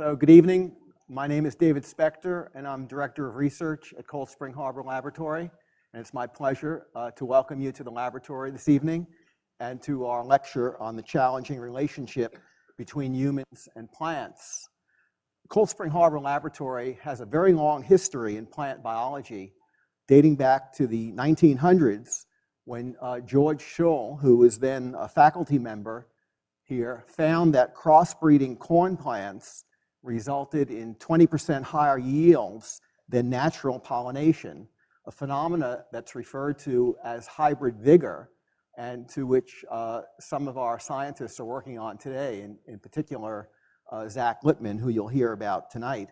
So good evening. My name is David Spector, and I'm Director of Research at Cold Spring Harbor Laboratory. And it's my pleasure uh, to welcome you to the laboratory this evening and to our lecture on the challenging relationship between humans and plants. Cold Spring Harbor Laboratory has a very long history in plant biology, dating back to the 1900s when uh, George Shull, who was then a faculty member here, found that crossbreeding corn plants resulted in 20% higher yields than natural pollination, a phenomena that's referred to as hybrid vigor and to which uh, some of our scientists are working on today, in, in particular, uh, Zach Lippman, who you'll hear about tonight.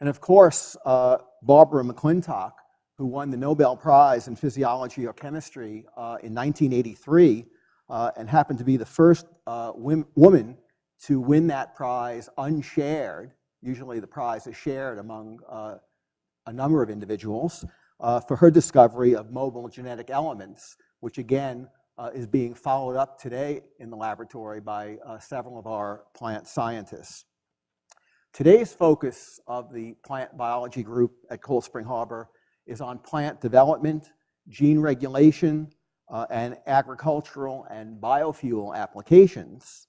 And of course, uh, Barbara McClintock, who won the Nobel Prize in Physiology or Chemistry uh, in 1983 uh, and happened to be the first uh, woman to win that prize unshared. Usually the prize is shared among uh, a number of individuals uh, for her discovery of mobile genetic elements, which again uh, is being followed up today in the laboratory by uh, several of our plant scientists. Today's focus of the plant biology group at Cold Spring Harbor is on plant development, gene regulation, uh, and agricultural and biofuel applications.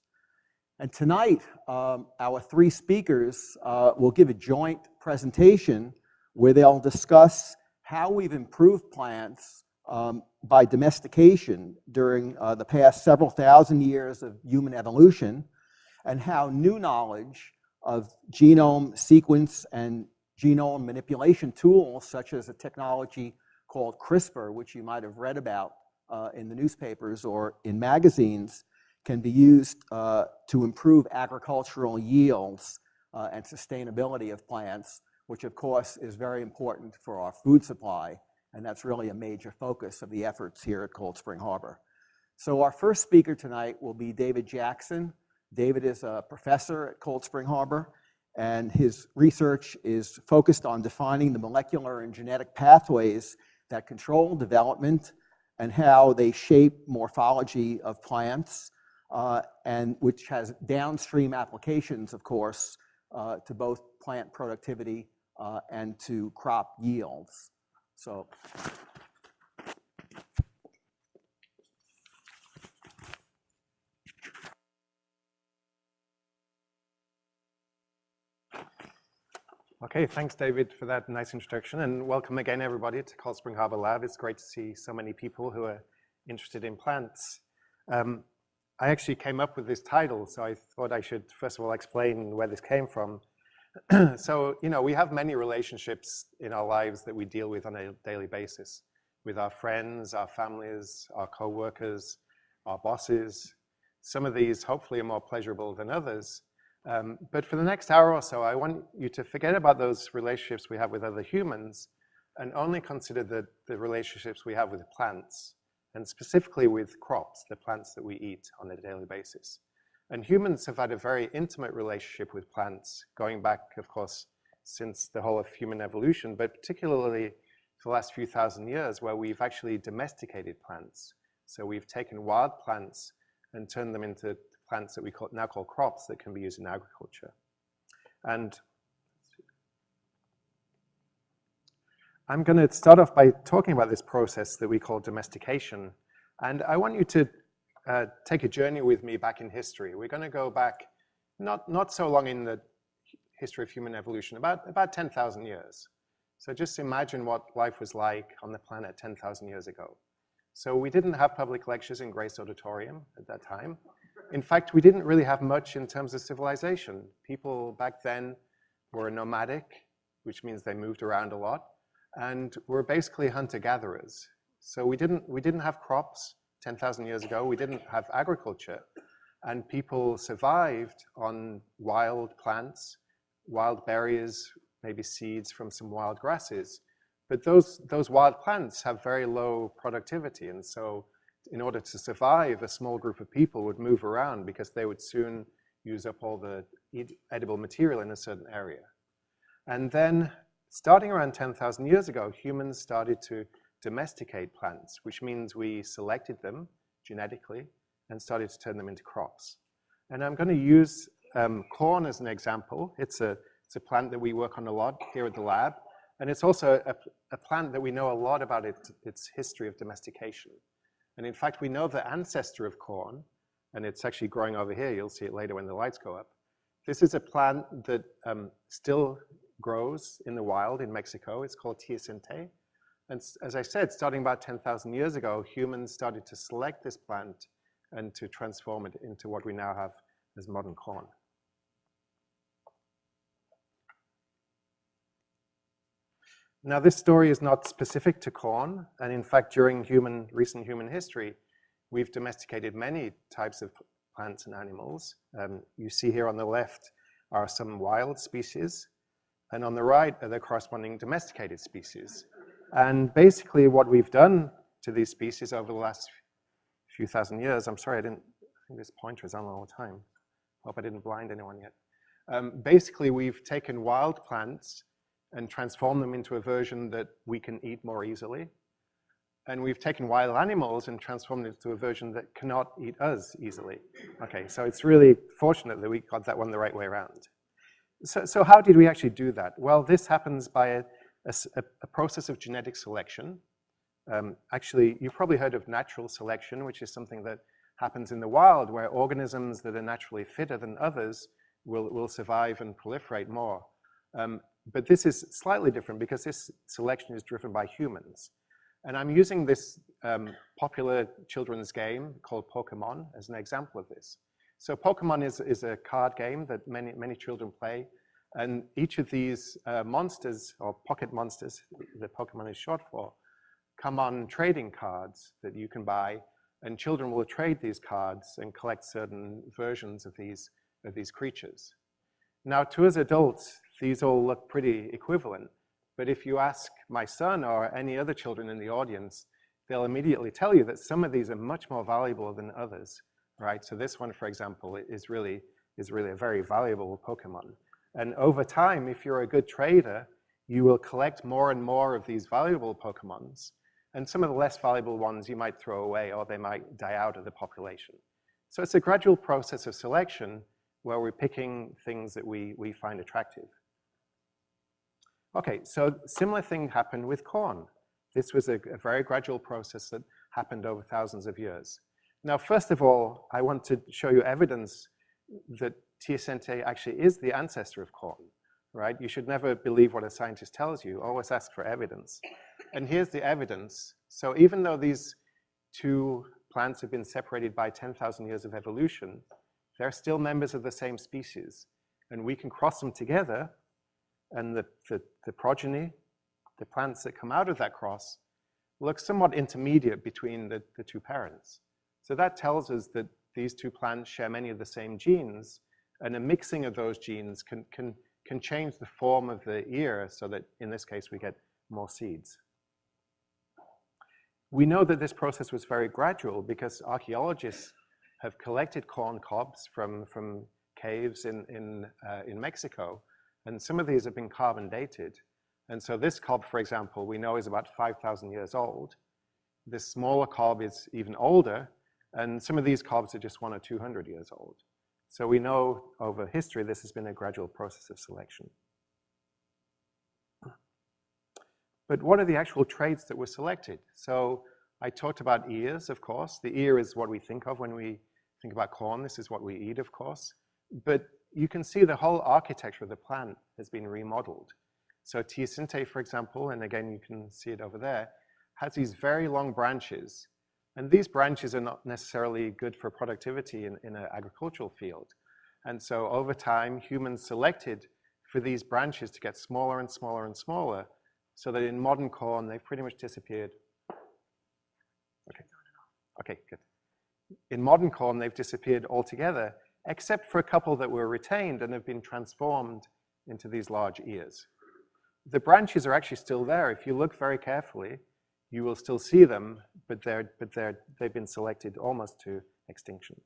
And tonight, um, our three speakers uh, will give a joint presentation where they'll discuss how we've improved plants um, by domestication during uh, the past several thousand years of human evolution, and how new knowledge of genome sequence and genome manipulation tools, such as a technology called CRISPR, which you might have read about uh, in the newspapers or in magazines, can be used uh, to improve agricultural yields uh, and sustainability of plants, which of course is very important for our food supply. And that's really a major focus of the efforts here at Cold Spring Harbor. So our first speaker tonight will be David Jackson. David is a professor at Cold Spring Harbor, and his research is focused on defining the molecular and genetic pathways that control development and how they shape morphology of plants and which has downstream applications, of course, uh, to both plant productivity uh, and to crop yields. So. Okay, thanks, David, for that nice introduction, and welcome again, everybody, to Cold Spring Harbor Lab. It's great to see so many people who are interested in plants. I actually came up with this title, so I thought I should first of all explain where this came from. so, you know, we have many relationships in our lives that we deal with on a daily basis with our friends, our families, our co-workers, our bosses. Some of these hopefully are more pleasurable than others. Um, but for the next hour or so, I want you to forget about those relationships we have with other humans and only consider the, the relationships we have with plants and specifically with crops, the plants that we eat on a daily basis. And humans have had a very intimate relationship with plants, going back, of course, since the whole of human evolution, but particularly the last few thousand years, where we've actually domesticated plants. So we've taken wild plants and turned them into plants that we call, now call crops that can be used in agriculture. And I'm going to start off by talking about this process that we call domestication. And I want you to uh, take a journey with me back in history. We're going to go back not, not so long in the history of human evolution, about, about 10,000 years. So just imagine what life was like on the planet 10,000 years ago. So we didn't have public lectures in Grace Auditorium at that time. In fact, we didn't really have much in terms of civilization. People back then were nomadic, which means they moved around a lot and we're basically hunter-gatherers. So we didn't, we didn't have crops 10,000 years ago. We didn't have agriculture. And people survived on wild plants, wild berries, maybe seeds from some wild grasses. But those, those wild plants have very low productivity. And so in order to survive, a small group of people would move around because they would soon use up all the edible material in a certain area. And then Starting around 10,000 years ago, humans started to domesticate plants, which means we selected them genetically and started to turn them into crops. And I'm going to use um, corn as an example. It's a, it's a plant that we work on a lot here at the lab. And it's also a, a plant that we know a lot about it, its history of domestication. And in fact, we know the ancestor of corn, and it's actually growing over here. You'll see it later when the lights go up. This is a plant that um, still grows in the wild in Mexico. It's called teosinte. And as I said, starting about 10,000 years ago, humans started to select this plant and to transform it into what we now have as modern corn. Now, this story is not specific to corn, and in fact, during human, recent human history, we've domesticated many types of plants and animals. Um, you see here on the left are some wild species, and on the right are the corresponding domesticated species. And basically what we've done to these species over the last few thousand years, I'm sorry, I didn't, I think this pointer is on all the time. Hope I didn't blind anyone yet. Um, basically, we've taken wild plants and transformed them into a version that we can eat more easily. And we've taken wild animals and transformed it into a version that cannot eat us easily. Okay, so it's really fortunate that we got that one the right way around. So, so how did we actually do that? Well, this happens by a, a, a process of genetic selection. Um, actually, you've probably heard of natural selection, which is something that happens in the wild where organisms that are naturally fitter than others will, will survive and proliferate more. Um, but this is slightly different because this selection is driven by humans. And I'm using this um, popular children's game called Pokemon as an example of this. So Pokemon is, is a card game that many, many children play. And each of these uh, monsters, or pocket monsters, that Pokemon is short for, come on trading cards that you can buy. And children will trade these cards and collect certain versions of these, of these creatures. Now, to us adults, these all look pretty equivalent. But if you ask my son or any other children in the audience, they'll immediately tell you that some of these are much more valuable than others, right? So this one, for example, is really, is really a very valuable Pokemon. And over time, if you're a good trader, you will collect more and more of these valuable Pokemons. And some of the less valuable ones you might throw away or they might die out of the population. So it's a gradual process of selection where we're picking things that we, we find attractive. Okay, so similar thing happened with corn. This was a, a, very gradual process that happened over thousands of years. Now, first of all, I want to show you evidence that teosinte actually is the ancestor of corn, right? You should never believe what a scientist tells you, always ask for evidence. And here's the evidence. So even though these two plants have been separated by 10,000 years of evolution, they're still members of the same species. And we can cross them together and the, the, the progeny, the plants that come out of that cross, look somewhat intermediate between the, the two parents. So that tells us that these two plants share many of the same genes, and a mixing of those genes can, can, can change the form of the ear so that, in this case, we get more seeds. We know that this process was very gradual because archaeologists have collected corn cobs from, from caves in, in, uh, in Mexico and some of these have been carbon dated. And so this cob, for example, we know is about 5,000 years old. This smaller cob is even older, and some of these cobs are just one or 200 years old. So we know over history this has been a gradual process of selection. But what are the actual traits that were selected? So I talked about ears, of course. The ear is what we think of when we think about corn. This is what we eat, of course. But you can see the whole architecture of the plant has been remodeled. So teosinte, for example, and again, you can see it over there, has these very long branches. And these branches are not necessarily good for productivity in, in an agricultural field. And so over time, humans selected for these branches to get smaller and smaller and smaller, so that in modern corn, they've pretty much disappeared. Okay, okay, good. In modern corn, they've disappeared altogether, except for a couple that were retained and have been transformed into these large ears. The branches are actually still there. If you look very carefully, you will still see them, but, they're, but they're, they've been selected almost to extinction.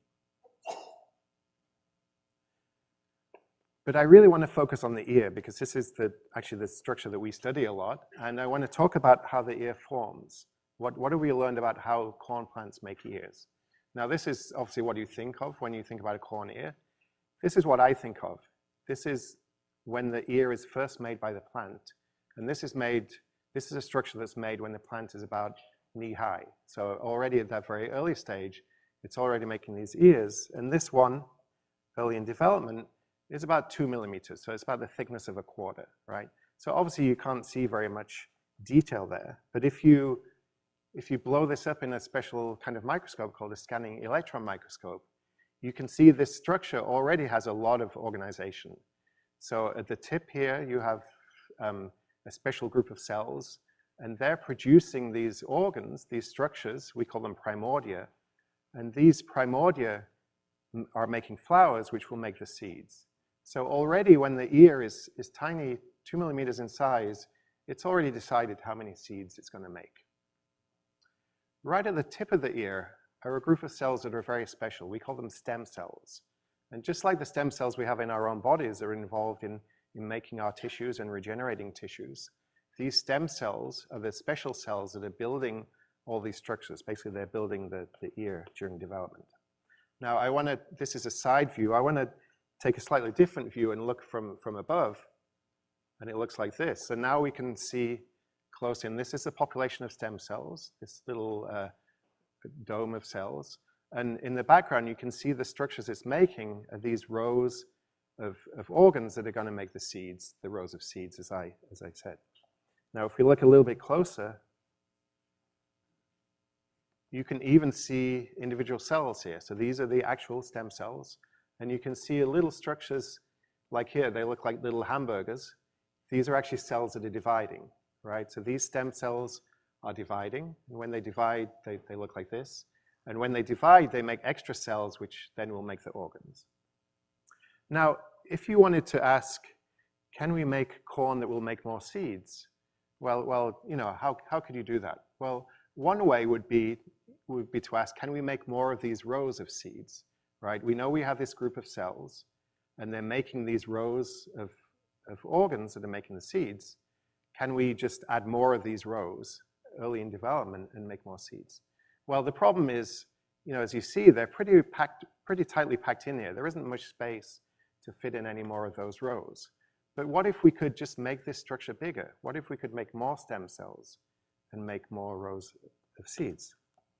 But I really want to focus on the ear because this is the, actually the structure that we study a lot. And I want to talk about how the ear forms. What, what have we learned about how corn plants make ears? Now this is obviously what you think of when you think about a corn ear. this is what I think of. This is when the ear is first made by the plant. And this is made, this is a structure that's made when the plant is about knee high. So already at that very early stage, it's already making these ears. And this one, early in development, is about two millimeters. So it's about the thickness of a quarter, right? So obviously you can't see very much detail there. But if you, if you blow this up in a special kind of microscope called a scanning electron microscope, you can see this structure already has a lot of organization. So at the tip here, you have um, a special group of cells, and they're producing these organs, these structures, we call them primordia, and these primordia are making flowers, which will make the seeds. So already when the ear is, is tiny, two millimeters in size, it's already decided how many seeds it's gonna make. Right at the tip of the ear are a group of cells that are very special. We call them stem cells. And just like the stem cells we have in our own bodies are involved in, in making our tissues and regenerating tissues, these stem cells are the special cells that are building all these structures. Basically, they're building the, the ear during development. Now, I want to, this is a side view. I want to take a slightly different view and look from, from above. And it looks like this. So now we can see close in. This is a population of stem cells, this little uh, dome of cells. And in the background, you can see the structures it's making these rows of, of organs that are going to make the seeds, the rows of seeds, as I, as I said. Now, if we look a little bit closer, you can even see individual cells here. So these are the actual stem cells. And you can see little structures like here, they look like little hamburgers. These are actually cells that are dividing, right? So these stem cells are dividing. And when they divide, they, they look like this. And when they divide, they make extra cells, which then will make the organs. Now, if you wanted to ask, can we make corn that will make more seeds? Well, well, you know, how, how could you do that? Well, one way would be, would be to ask, can we make more of these rows of seeds, right? We know we have this group of cells, and they're making these rows of, of organs that are making the seeds. Can we just add more of these rows early in development and make more seeds? Well, the problem is, you know, as you see, they're pretty packed, pretty tightly packed in here. There isn't much space to fit in any more of those rows. But what if we could just make this structure bigger? What if we could make more stem cells and make more rows of seeds?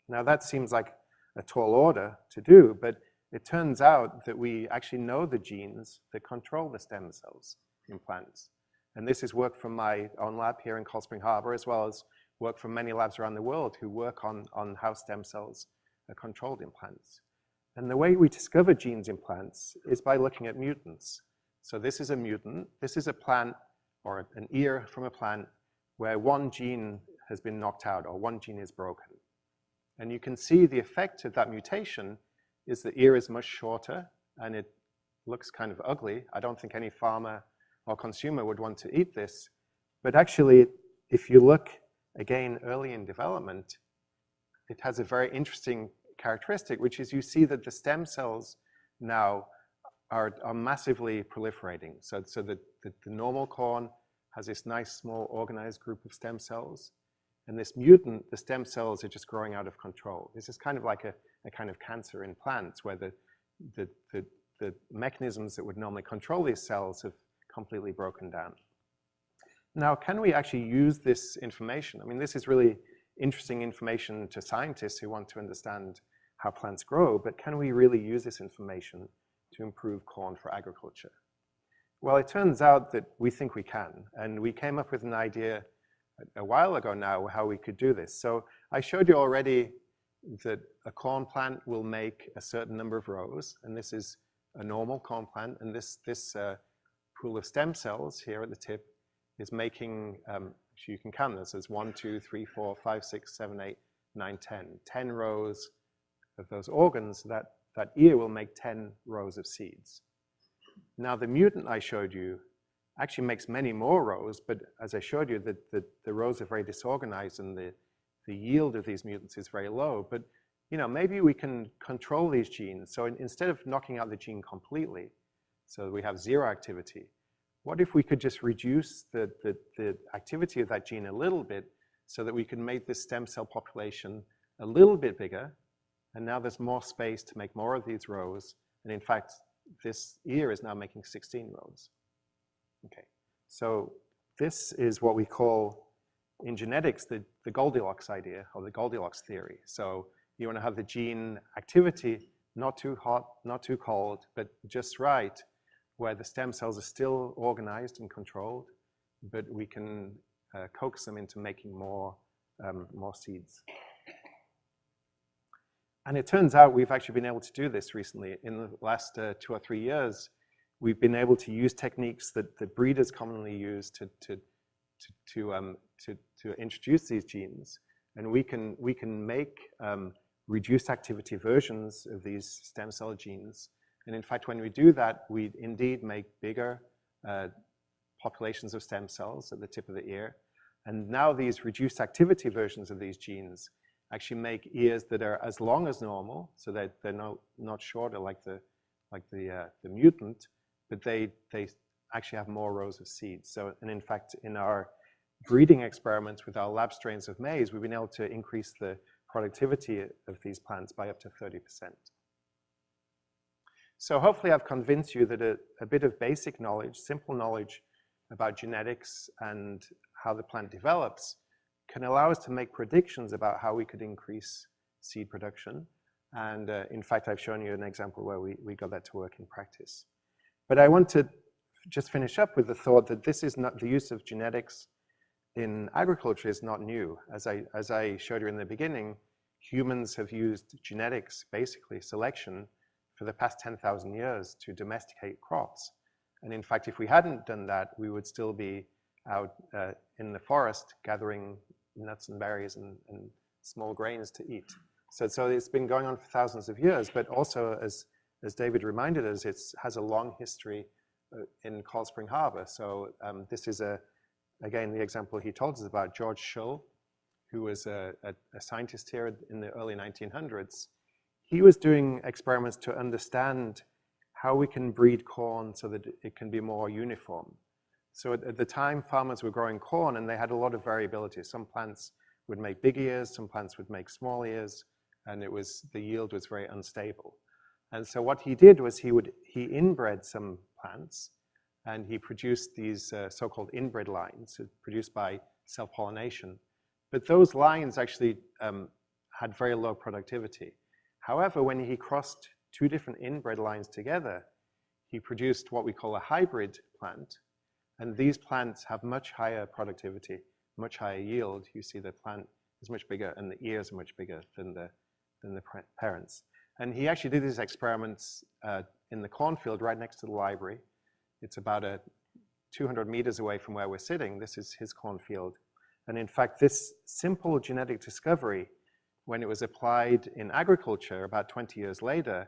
Now that seems like a tall order to do, but it turns out that we actually know the genes that control the stem cells in plants. And this is work from my own lab here in Cold Spring Harbor, as well as work from many labs around the world who work on, on how stem cells are controlled in plants. And the way we discover genes in plants is by looking at mutants. So this is a mutant. This is a plant or an ear from a plant where one gene has been knocked out or one gene is broken. And you can see the effect of that mutation is the ear is much shorter and it looks kind of ugly. I don't think any farmer or consumer would want to eat this. But actually, if you look again, early in development, it has a very interesting characteristic, which is you see that the stem cells now are, are massively proliferating. So, so the, the, the normal corn has this nice small organized group of stem cells. And this mutant, the stem cells are just growing out of control. This is kind of like a, a kind of cancer in plants where the, the, the, the mechanisms that would normally control these cells have completely broken down. Now, can we actually use this information? I mean, this is really interesting information to scientists who want to understand how plants grow, but can we really use this information to improve corn for agriculture? Well, it turns out that we think we can, and we came up with an idea a while ago now how we could do this. So I showed you already that a corn plant will make a certain number of rows, and this is a normal corn plant, and this, this uh, pool of stem cells here at the tip is making, um, you can count this as one, two, three, four, five, six, seven, eight, nine, ten. Ten rows of those organs, that, that ear will make 10 rows of seeds. Now the mutant I showed you actually makes many more rows, but as I showed you, the, the, the rows are very disorganized and the, the yield of these mutants is very low. But you know, maybe we can control these genes. So in, instead of knocking out the gene completely, so we have zero activity, what if we could just reduce the, the, the activity of that gene a little bit so that we can make this stem cell population a little bit bigger, and now there's more space to make more of these rows, and in fact, this ear is now making 16 rows. Okay, so this is what we call in genetics the, the Goldilocks idea or the Goldilocks theory. So you want to have the gene activity not too hot, not too cold, but just right, where the stem cells are still organized and controlled, but we can uh, coax them into making more, um, more seeds. And it turns out we've actually been able to do this recently. In the last uh, two or three years, we've been able to use techniques that, that breeders commonly use to, to, to, to, um, to, to introduce these genes. And we can, we can make um, reduced activity versions of these stem cell genes. And in fact, when we do that, we indeed make bigger uh, populations of stem cells at the tip of the ear. And now these reduced activity versions of these genes actually make ears that are as long as normal, so that they're not, not shorter like the, like the, uh, the mutant, but they, they actually have more rows of seeds. So, and in fact, in our breeding experiments with our lab strains of maize, we've been able to increase the productivity of these plants by up to 30%. So hopefully I've convinced you that a, a bit of basic knowledge, simple knowledge about genetics and how the plant develops can allow us to make predictions about how we could increase seed production. And uh, in fact, I've shown you an example where we, we got that to work in practice. But I want to just finish up with the thought that this is not the use of genetics in agriculture is not new. As I, as I showed you in the beginning, humans have used genetics, basically selection, for the past 10,000 years to domesticate crops. And in fact, if we hadn't done that, we would still be out uh, in the forest gathering nuts and berries and, and small grains to eat. So, so it's been going on for thousands of years, but also as, as David reminded us, it has a long history uh, in Cold Spring Harbor. So um, this is a, again, the example he told us about George Shull, who was a, a, a scientist here in the early 1900s. He was doing experiments to understand how we can breed corn so that it can be more uniform. So at, at, the time, farmers were growing corn and they had a lot of variability. Some plants would make big ears, some plants would make small ears, and it was, the yield was very unstable. And so what he did was he would, he inbred some plants and he produced these uh, so-called inbred lines produced by self-pollination. But those lines actually um, had very low productivity. However, when he crossed two different inbred lines together, he produced what we call a hybrid plant, and these plants have much higher productivity, much higher yield. You see the plant is much bigger and the ears are much bigger than the, than the parents. And he actually did these experiments uh, in the cornfield right next to the library. It's about a 200 meters away from where we're sitting. This is his cornfield. And in fact, this simple genetic discovery, when it was applied in agriculture about 20 years later,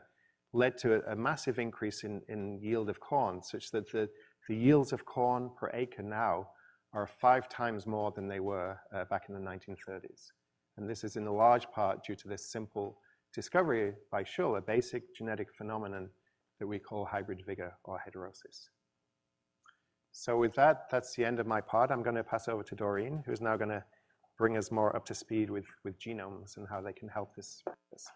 led to a, a massive increase in, in yield of corn, such that the, the yields of corn per acre now are five times more than they were uh, back in the 1930s. And this is in a large part due to this simple discovery by Shull, a basic genetic phenomenon that we call hybrid vigor or heterosis. So with that, that's the end of my part. I'm going to pass over to Doreen, who's now going to bring us more up to speed with, with genomes and how they can help this. this.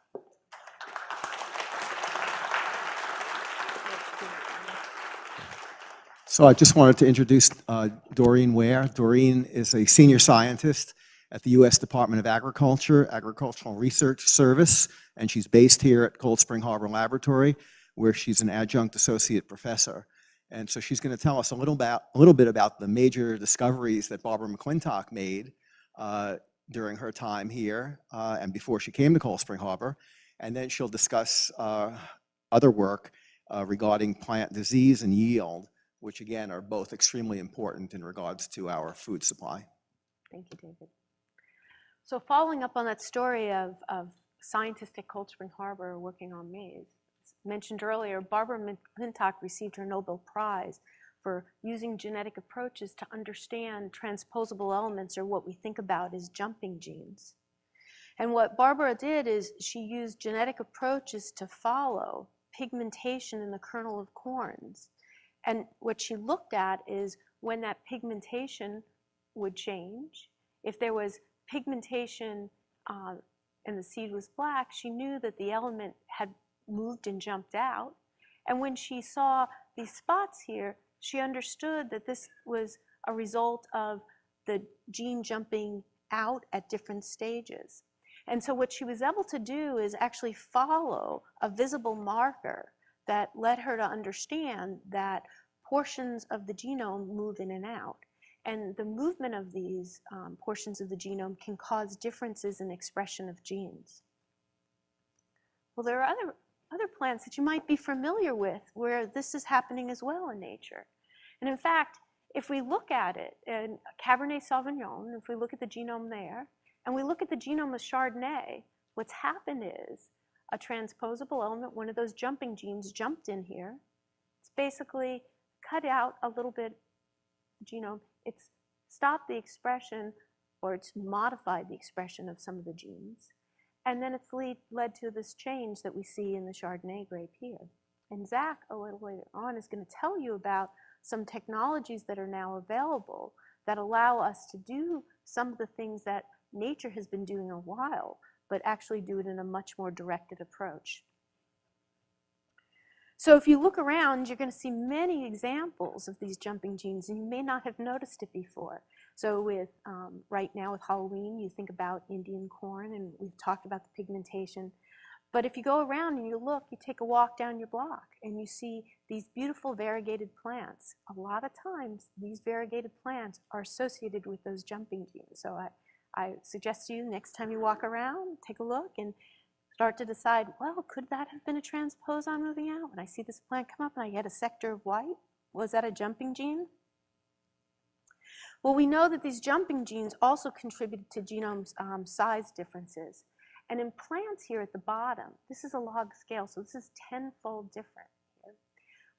So I just wanted to introduce uh, Doreen Ware. Doreen is a senior scientist at the U.S. Department of Agriculture, Agricultural Research Service, and she's based here at Cold Spring Harbor Laboratory, where she's an adjunct associate professor. And so she's going to tell us a little, about, a little bit about the major discoveries that Barbara McClintock made uh, during her time here uh, and before she came to Cold Spring Harbor. And then she'll discuss uh, other work uh, regarding plant disease and yield which again are both extremely important in regards to our food supply. Thank you, David. So following up on that story of, of scientists at Cold Spring Harbor working on maize, mentioned earlier, Barbara McClintock received her Nobel Prize for using genetic approaches to understand transposable elements or what we think about as jumping genes. And what Barbara did is she used genetic approaches to follow pigmentation in the kernel of corns and what she looked at is when that pigmentation would change. If there was pigmentation uh, and the seed was black, she knew that the element had moved and jumped out. And when she saw these spots here, she understood that this was a result of the gene jumping out at different stages. And so what she was able to do is actually follow a visible marker that led her to understand that portions of the genome move in and out. And the movement of these um, portions of the genome can cause differences in expression of genes. Well, there are other, other plants that you might be familiar with where this is happening as well in nature. And in fact, if we look at it in Cabernet Sauvignon, if we look at the genome there, and we look at the genome of Chardonnay, what's happened is a transposable element, one of those jumping genes jumped in here. It's basically cut out a little bit genome. It's stopped the expression or it's modified the expression of some of the genes. And then it's lead, led to this change that we see in the Chardonnay grape here. And Zach, a little later on, is going to tell you about some technologies that are now available that allow us to do some of the things that nature has been doing a while, but actually do it in a much more directed approach. So if you look around, you're going to see many examples of these jumping genes, and you may not have noticed it before. So with um, right now with Halloween, you think about Indian corn, and we've talked about the pigmentation. But if you go around and you look, you take a walk down your block, and you see these beautiful variegated plants. A lot of times, these variegated plants are associated with those jumping genes. So I, I suggest to you next time you walk around, take a look and start to decide, well, could that have been a transposon moving out? When I see this plant come up and I get a sector of white, was that a jumping gene? Well, we know that these jumping genes also contributed to genome um, size differences. And in plants here at the bottom, this is a log scale, so this is tenfold different.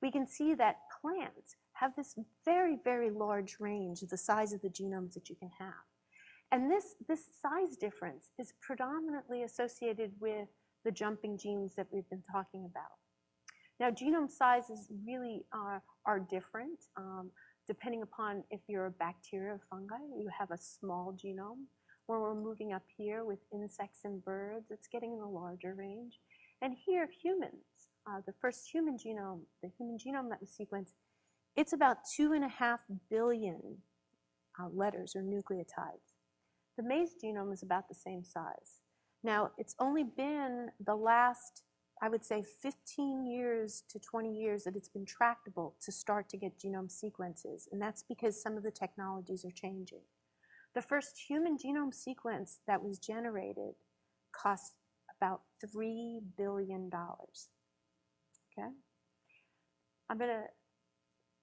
We can see that plants have this very, very large range of the size of the genomes that you can have. And this, this size difference is predominantly associated with the jumping genes that we've been talking about. Now, genome sizes really are, are different. Um, depending upon if you're a bacteria or fungi, you have a small genome. When we're moving up here with insects and birds, it's getting in the larger range. And here, humans, uh, the first human genome, the human genome that was sequenced, it's about two and a half billion uh, letters or nucleotides. The maize genome is about the same size. Now, it's only been the last, I would say, 15 years to 20 years that it's been tractable to start to get genome sequences, and that's because some of the technologies are changing. The first human genome sequence that was generated cost about $3 billion. Okay? I'm going to,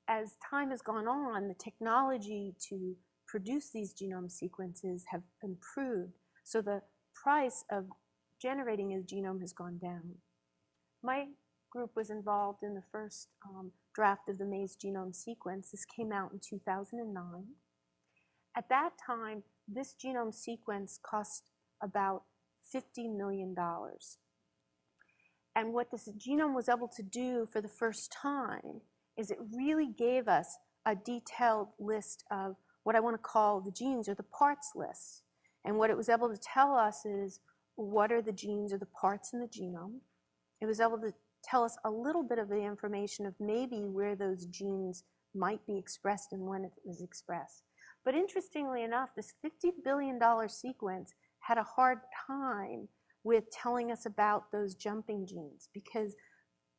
as time has gone on, the technology to produce these genome sequences have improved, so the price of generating a genome has gone down. My group was involved in the first um, draft of the maize genome sequence. This came out in 2009. At that time, this genome sequence cost about $50 million. And what this genome was able to do for the first time is it really gave us a detailed list of what I want to call the genes or the parts list. And what it was able to tell us is what are the genes or the parts in the genome. It was able to tell us a little bit of the information of maybe where those genes might be expressed and when it was expressed. But interestingly enough, this $50 billion sequence had a hard time with telling us about those jumping genes because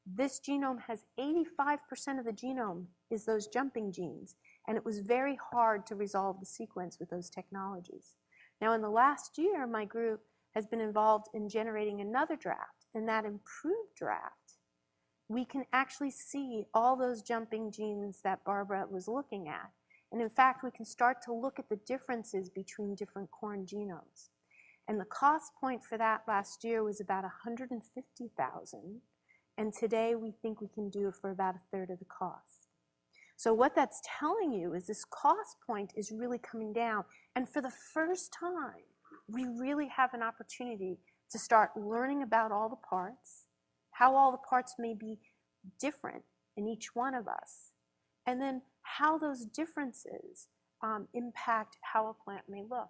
this genome has 85% of the genome is those jumping genes. And it was very hard to resolve the sequence with those technologies. Now, in the last year, my group has been involved in generating another draft. and that improved draft, we can actually see all those jumping genes that Barbara was looking at. And in fact, we can start to look at the differences between different corn genomes. And the cost point for that last year was about 150,000. And today we think we can do it for about a third of the cost. So what that's telling you is this cost point is really coming down. And for the first time, we really have an opportunity to start learning about all the parts, how all the parts may be different in each one of us, and then how those differences um, impact how a plant may look.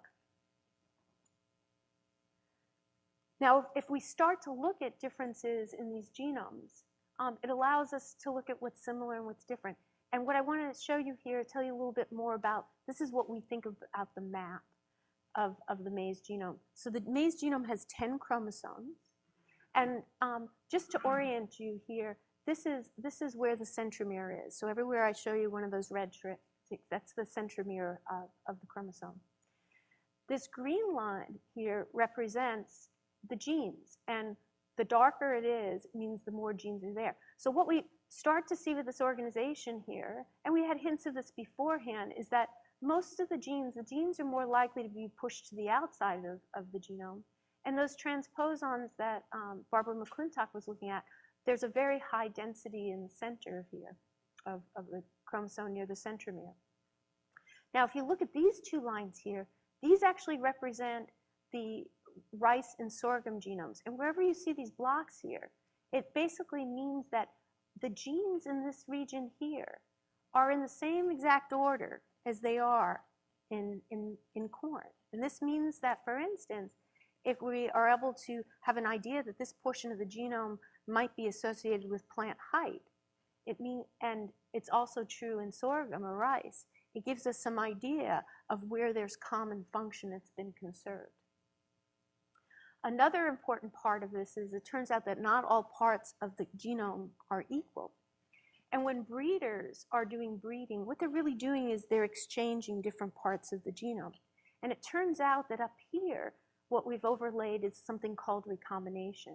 Now, if we start to look at differences in these genomes, um, it allows us to look at what's similar and what's different. And what I want to show you here, tell you a little bit more about, this is what we think about the map of, of the maize genome. So the maize genome has 10 chromosomes. And um, just to orient you here, this is, this is where the centromere is. So everywhere I show you one of those red strips, that's the centromere of, of the chromosome. This green line here represents the genes. And the darker it is, means the more genes are there. So what we start to see with this organization here, and we had hints of this beforehand, is that most of the genes, the genes are more likely to be pushed to the outside of, of the genome. And those transposons that um, Barbara McClintock was looking at, there's a very high density in the center here of, of the chromosome near the centromere. Now, if you look at these two lines here, these actually represent the rice and sorghum genomes. And wherever you see these blocks here, it basically means that the genes in this region here are in the same exact order as they are in, in, in corn. And this means that, for instance, if we are able to have an idea that this portion of the genome might be associated with plant height, it mean, and it's also true in sorghum or rice, it gives us some idea of where there's common function that's been conserved. Another important part of this is it turns out that not all parts of the genome are equal. And when breeders are doing breeding, what they're really doing is they're exchanging different parts of the genome. And it turns out that up here, what we've overlaid is something called recombination.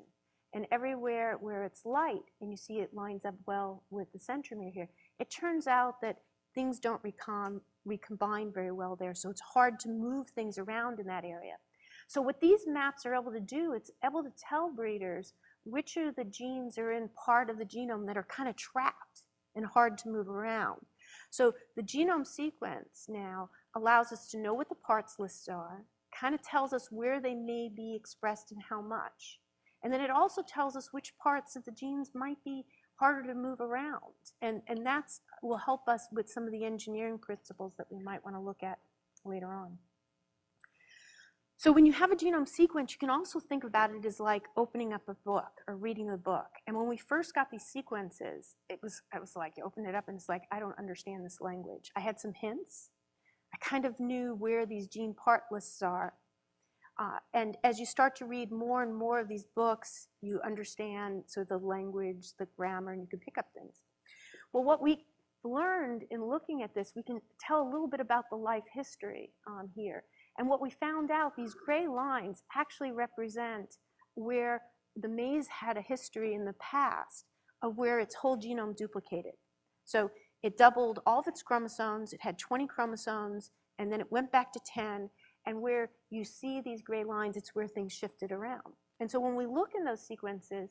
And everywhere where it's light, and you see it lines up well with the centromere here, it turns out that things don't recom recombine very well there, so it's hard to move things around in that area. So what these maps are able to do, it's able to tell breeders which of the genes are in part of the genome that are kind of trapped and hard to move around. So the genome sequence now allows us to know what the parts lists are, kind of tells us where they may be expressed and how much. And then it also tells us which parts of the genes might be harder to move around. And, and that will help us with some of the engineering principles that we might want to look at later on. So when you have a genome sequence, you can also think about it as like opening up a book or reading a book. And when we first got these sequences, it was, I was like, you open it up and it's like, I don't understand this language. I had some hints. I kind of knew where these gene part lists are. Uh, and as you start to read more and more of these books, you understand of the language, the grammar, and you can pick up things. Well, what we learned in looking at this, we can tell a little bit about the life history um, here. And what we found out, these gray lines actually represent where the maize had a history in the past of where its whole genome duplicated. So it doubled all of its chromosomes, it had 20 chromosomes, and then it went back to 10, and where you see these gray lines, it's where things shifted around. And so when we look in those sequences,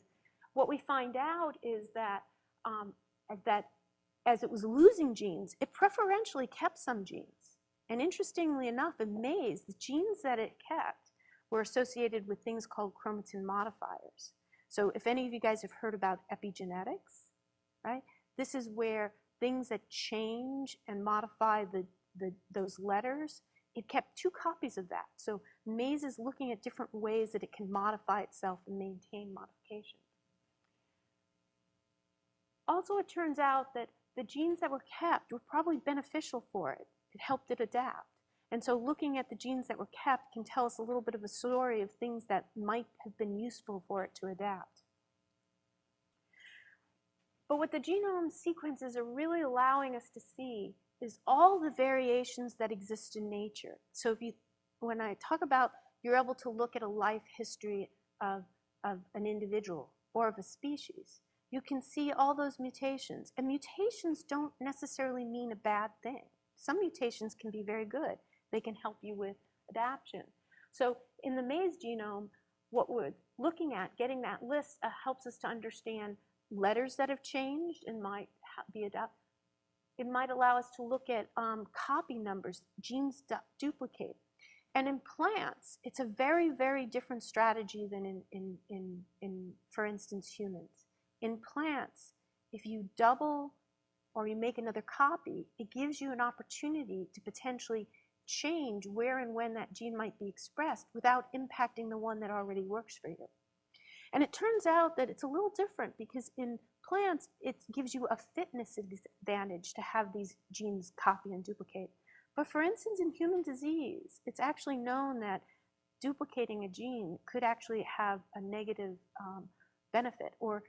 what we find out is that, um, that as it was losing genes, it preferentially kept some genes. And interestingly enough, in maize, the genes that it kept were associated with things called chromatin modifiers. So if any of you guys have heard about epigenetics, right? This is where things that change and modify the, the, those letters, it kept two copies of that. So maize is looking at different ways that it can modify itself and maintain modification. Also, it turns out that the genes that were kept were probably beneficial for it. It helped it adapt. And so looking at the genes that were kept can tell us a little bit of a story of things that might have been useful for it to adapt. But what the genome sequences are really allowing us to see is all the variations that exist in nature. So if you, when I talk about you're able to look at a life history of, of an individual or of a species, you can see all those mutations. And mutations don't necessarily mean a bad thing. Some mutations can be very good. They can help you with adaptation. So in the maize genome, what we're looking at, getting that list uh, helps us to understand letters that have changed and might be adapted. It might allow us to look at um, copy numbers, genes du duplicate. And in plants, it's a very, very different strategy than in, in, in, in, for instance, humans. In plants, if you double or you make another copy, it gives you an opportunity to potentially change where and when that gene might be expressed without impacting the one that already works for you. And it turns out that it's a little different because in plants, it gives you a fitness advantage to have these genes copy and duplicate. But for instance, in human disease, it's actually known that duplicating a gene could actually have a negative um, benefit or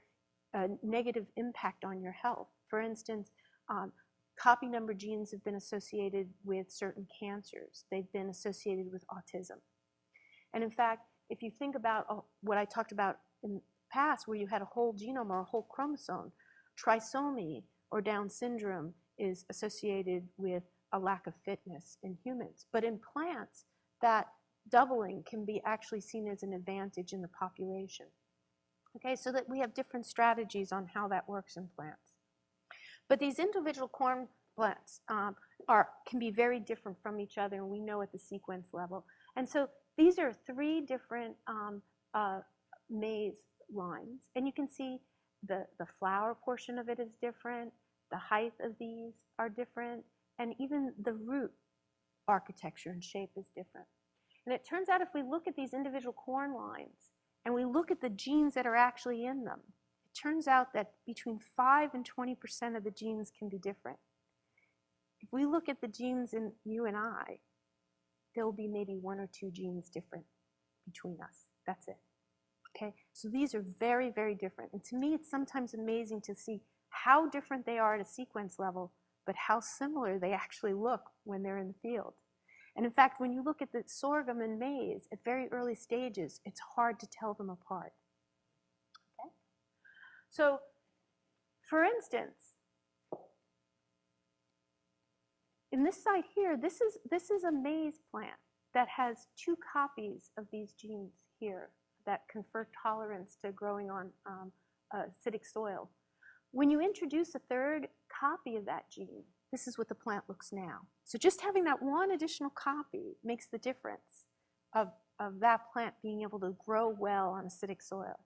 a negative impact on your health. For instance, um, copy number genes have been associated with certain cancers. They've been associated with autism. And in fact, if you think about uh, what I talked about in the past, where you had a whole genome or a whole chromosome, trisomy or Down syndrome is associated with a lack of fitness in humans. But in plants, that doubling can be actually seen as an advantage in the population. Okay, so that we have different strategies on how that works in plants. But these individual corn plants um, are, can be very different from each other, and we know at the sequence level. And so these are three different um, uh, maize lines, and you can see the, the flower portion of it is different, the height of these are different, and even the root architecture and shape is different. And it turns out if we look at these individual corn lines and we look at the genes that are actually in them, turns out that between 5 and 20% of the genes can be different. If we look at the genes in you and I, there will be maybe one or two genes different between us. That's it. Okay, so these are very, very different. And to me, it's sometimes amazing to see how different they are at a sequence level, but how similar they actually look when they're in the field. And in fact, when you look at the sorghum and maize at very early stages, it's hard to tell them apart. So, for instance, in this side here, this is, this is a maize plant that has two copies of these genes here that confer tolerance to growing on um, acidic soil. When you introduce a third copy of that gene, this is what the plant looks now. So just having that one additional copy makes the difference of, of that plant being able to grow well on acidic soil.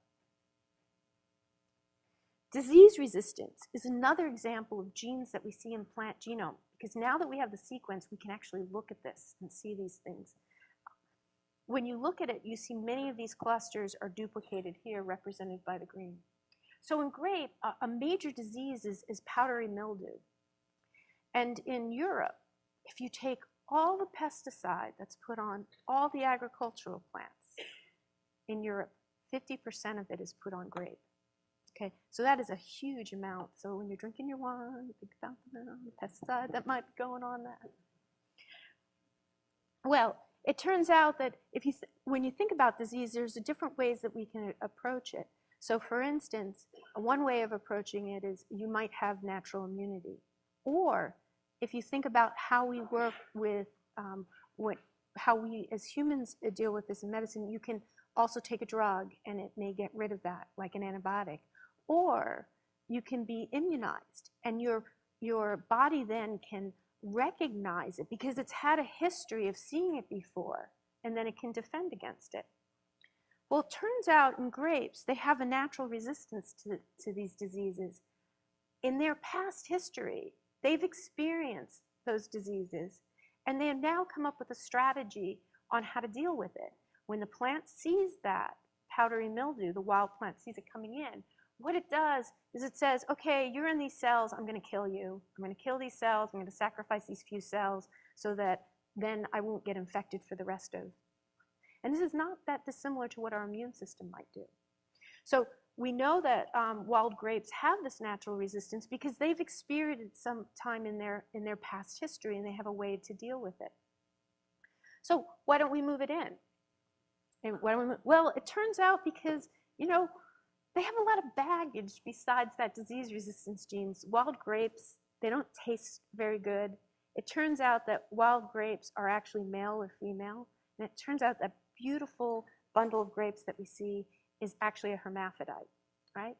Disease resistance is another example of genes that we see in plant genome because now that we have the sequence, we can actually look at this and see these things. When you look at it, you see many of these clusters are duplicated here, represented by the green. So in grape, a, major disease is, is powdery mildew. And in Europe, if you take all the pesticide that's put on all the agricultural plants in Europe, 50% of it is put on grape. Okay, so that is a huge amount. So when you're drinking your wine, think about the pesticide that might be going on that. Well, it turns out that if you when you think about disease, there's different ways that we can approach it. So for instance, one way of approaching it is you might have natural immunity. Or if you think about how we work with um, what, how we as humans uh, deal with this in medicine, you can also take a drug and it may get rid of that, like an antibiotic. Or you can be immunized and your, your body then can recognize it because it's had a history of seeing it before and then it can defend against it. Well, it turns out in grapes, they have a natural resistance to, to these diseases. In their past history, they've experienced those diseases and they have now come up with a strategy on how to deal with it. When the plant sees that powdery mildew, the wild plant sees it coming in, what it does is it says, okay, you're in these cells, I'm going to kill you. I'm going to kill these cells, I'm going to sacrifice these few cells so that then I won't get infected for the rest of. And this is not that dissimilar to what our immune system might do. So we know that um, wild grapes have this natural resistance because they've experienced some time in their, in their past history and they have a way to deal with it. So why don't we move it in? And why don't we well, it turns out because, you know, they have a lot of baggage besides that disease resistance genes. Wild grapes, they don't taste very good. It turns out that wild grapes are actually male or female. And it turns out that beautiful bundle of grapes that we see is actually a hermaphrodite, right?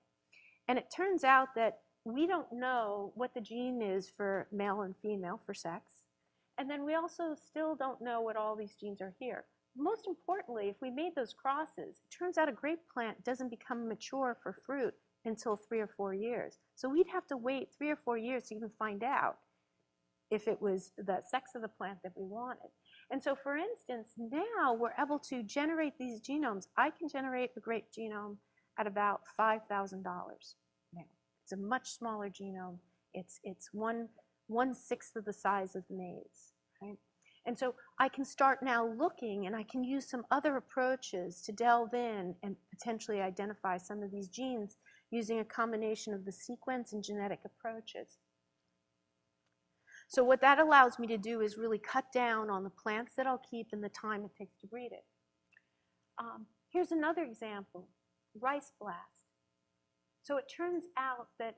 And it turns out that we don't know what the gene is for male and female for sex. And then we also still don't know what all these genes are here most importantly, if we made those crosses, it turns out a grape plant doesn't become mature for fruit until three or four years. So we'd have to wait three or four years to even find out if it was the sex of the plant that we wanted. And so for instance, now we're able to generate these genomes. I can generate a grape genome at about $5,000 now. It's a much smaller genome. It's, it's one, one-sixth of the size of maize, right? And so I can start now looking and I can use some other approaches to delve in and potentially identify some of these genes using a combination of the sequence and genetic approaches. So what that allows me to do is really cut down on the plants that I'll keep and the time it takes to breed it. Um, here's another example, rice blast. So it turns out that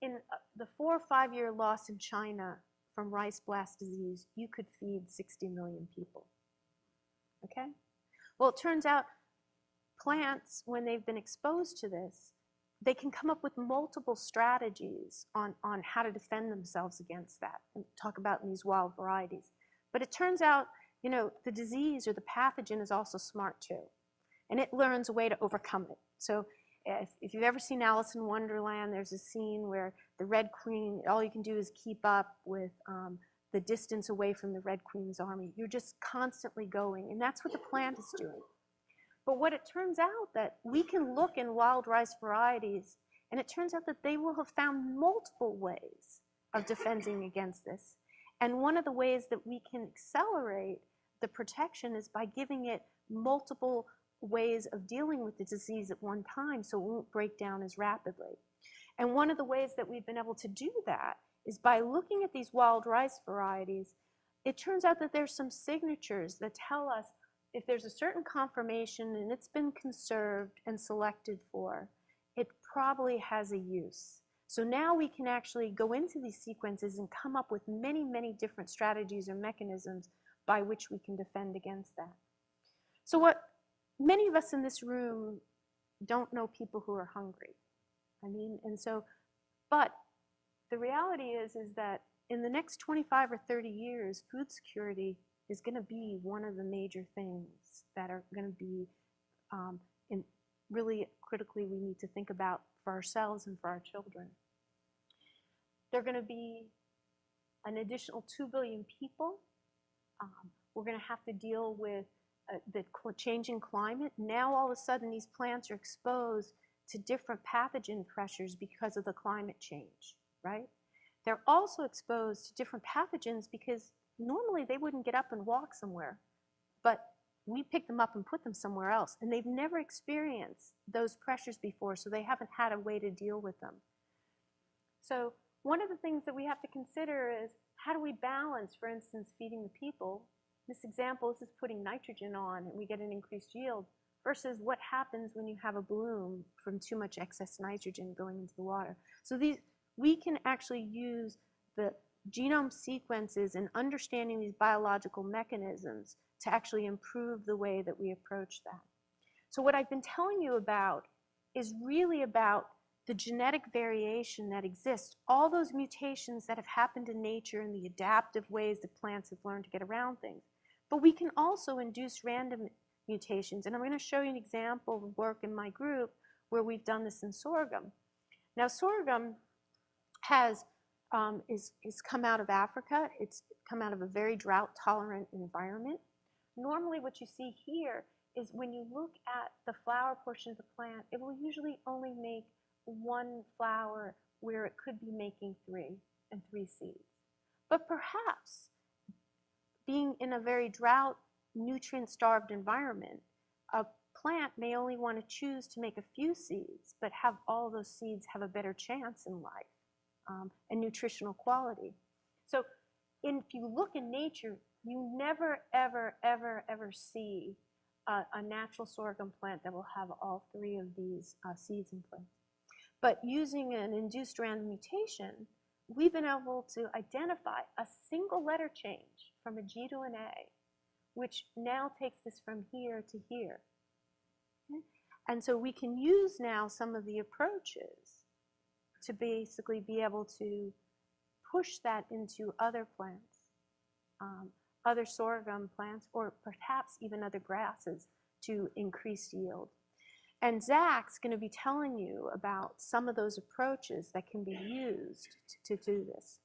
in uh, the four or five year loss in China from rice blast disease, you could feed 60 million people. Okay? Well, it turns out plants, when they've been exposed to this, they can come up with multiple strategies on, on how to defend themselves against that and talk about in these wild varieties. But it turns out, you know, the disease or the pathogen is also smart too. And it learns a way to overcome it. So if, if you've ever seen Alice in Wonderland, there's a scene where the Red Queen, all you can do is keep up with um, the distance away from the Red Queen's army. You're just constantly going, and that's what the plant is doing. But what it turns out that we can look in wild rice varieties, and it turns out that they will have found multiple ways of defending against this. And one of the ways that we can accelerate the protection is by giving it multiple ways of dealing with the disease at one time so it won't break down as rapidly. And one of the ways that we've been able to do that is by looking at these wild rice varieties, it turns out that there's some signatures that tell us if there's a certain conformation and it's been conserved and selected for, it probably has a use. So now we can actually go into these sequences and come up with many, many different strategies or mechanisms by which we can defend against that. So what many of us in this room don't know people who are hungry. I mean, and so, but the reality is, is that in the next 25 or 30 years, food security is going to be one of the major things that are going to be um, in really critically we need to think about for ourselves and for our children. There are going to be an additional 2 billion people. Um, we're going to have to deal with Uh, the changing climate. Now all of a sudden these plants are exposed to different pathogen pressures because of the climate change, right? They're also exposed to different pathogens because normally they wouldn't get up and walk somewhere, but we pick them up and put them somewhere else. And they've never experienced those pressures before, so they haven't had a way to deal with them. So one of the things that we have to consider is how do we balance, for instance, feeding the people? This example this is putting nitrogen on and we get an increased yield versus what happens when you have a bloom from too much excess nitrogen going into the water. So these, we can actually use the genome sequences and understanding these biological mechanisms to actually improve the way that we approach that. So what I've been telling you about is really about the genetic variation that exists, all those mutations that have happened in nature and the adaptive ways that plants have learned to get around things. But we can also induce random mutations, and I'm going to show you an example of work in my group where we've done this in sorghum. Now sorghum has um, is, is come out of Africa. It's come out of a very drought-tolerant environment. Normally what you see here is when you look at the flower portion of the plant, it will usually only make one flower where it could be making three and three seeds. But perhaps being in a very drought, nutrient-starved environment, a plant may only want to choose to make a few seeds, but have all those seeds have a better chance in life um, and nutritional quality. So if you look in nature, you never, ever, ever, ever see a, a natural sorghum plant that will have all three of these uh, seeds in place. But using an induced random mutation, we've been able to identify a single letter change from a G to an A, which now takes this from here to here. Okay? And so we can use now some of the approaches to basically be able to push that into other plants, um, other sorghum plants, or perhaps even other grasses to increase yield. And Zach's going to be telling you about some of those approaches that can be used to, do this.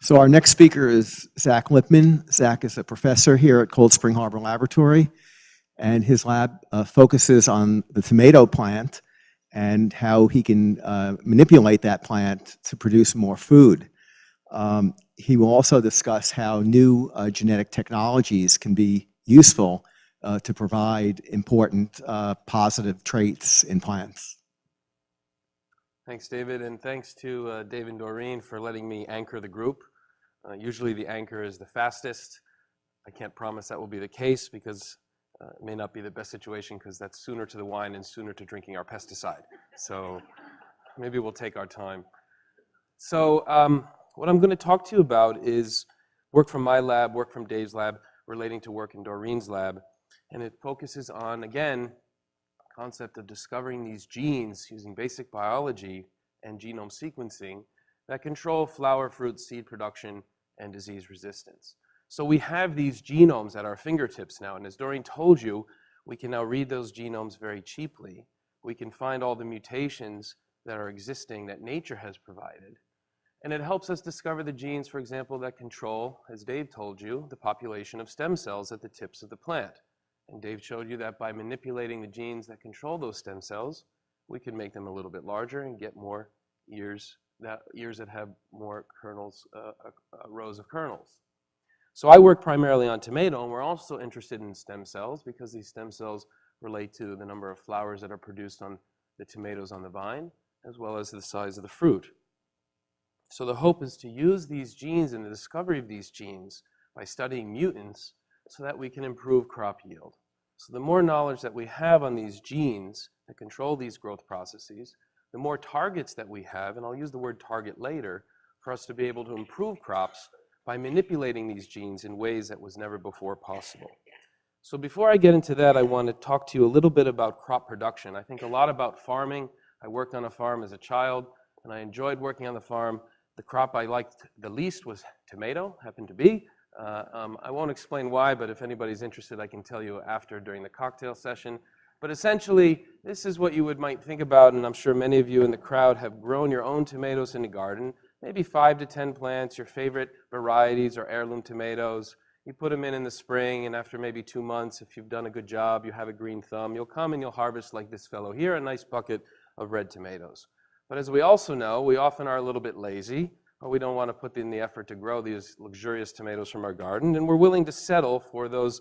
So our next speaker is Zach Lippman. Zach is a professor here at Cold Spring Harbor Laboratory, and his lab uh, focuses on the tomato plant and how he can uh, manipulate that plant to produce more food. Um, he will also discuss how new uh, genetic technologies can be useful uh, to provide important uh, positive traits in plants. Thanks, David, and thanks to uh, Dave and Doreen for letting me anchor the group. Uh, usually the anchor is the fastest. I can't promise that will be the case because it may not be the best situation because that's sooner to the wine and sooner to drinking our pesticide. So maybe we'll take our time. So um, what I'm going to talk to you about is work from my lab, work from Dave's lab, relating to work in Doreen's lab. And it focuses on, again, concept of discovering these genes using basic biology and genome sequencing that control flower, fruit, seed production, and disease resistance. So we have these genomes at our fingertips now, and as Doreen told you, we can now read those genomes very cheaply. We can find all the mutations that are existing that nature has provided. And it helps us discover the genes, for example, that control, as Dave told you, the population of stem cells at the tips of the plant. And Dave showed you that by manipulating the genes that control those stem cells, we can make them a little bit larger and get more ears that, ears that have more kernels, uh, uh, uh, rows of kernels. So I work primarily on tomato, and we're also interested in stem cells because these stem cells relate to the number of flowers that are produced on the tomatoes on the vine, as well as the size of the fruit. So the hope is to use these genes and the discovery of these genes by studying mutants so that we can improve crop yield. So the more knowledge that we have on these genes that control these growth processes, the more targets that we have, and I'll use the word target later, for us to be able to improve crops by manipulating these genes in ways that was never before possible. So before I get into that, I want to talk to you a little bit about crop production. I think a lot about farming. I worked on a farm as a child, and I enjoyed working on the farm. The crop I liked the least was tomato, happened to be. Uh, um, I won't explain why, but if anybody's interested, I can tell you after during the cocktail session. But essentially, this is what you would might think about, and I'm sure many of you in the crowd have grown your own tomatoes in the garden, maybe five to 10 plants, your favorite varieties or heirloom tomatoes. You put them in in the spring, and after maybe two months, if you've done a good job, you have a green thumb, you'll come and you'll harvest like this fellow here, a nice bucket of red tomatoes. But as we also know, we often are a little bit lazy, but we don't want to put in the effort to grow these luxurious tomatoes from our garden, and we're willing to settle for those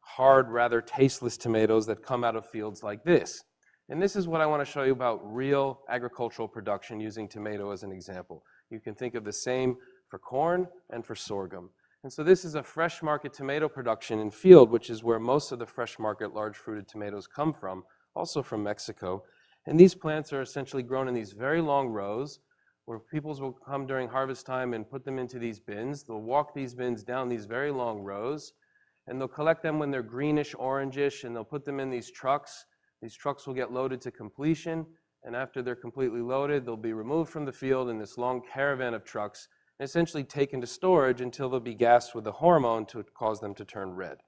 hard, rather tasteless tomatoes that come out of fields like this. And this is what I want to show you about real agricultural production using tomato as an example. You can think of the same for corn and for sorghum. And so this is a fresh market tomato production in field, which is where most of the fresh market large fruited tomatoes come from, also from Mexico. And these plants are essentially grown in these very long rows where peoples will come during harvest time and put them into these bins. They'll walk these bins down these very long rows, and they'll collect them when they're greenish, orangish, and they'll put them in these trucks. These trucks will get loaded to completion, and after they're completely loaded, they'll be removed from the field in this long caravan of trucks and essentially taken to storage until they'll be gassed with a hormone to cause them to turn red.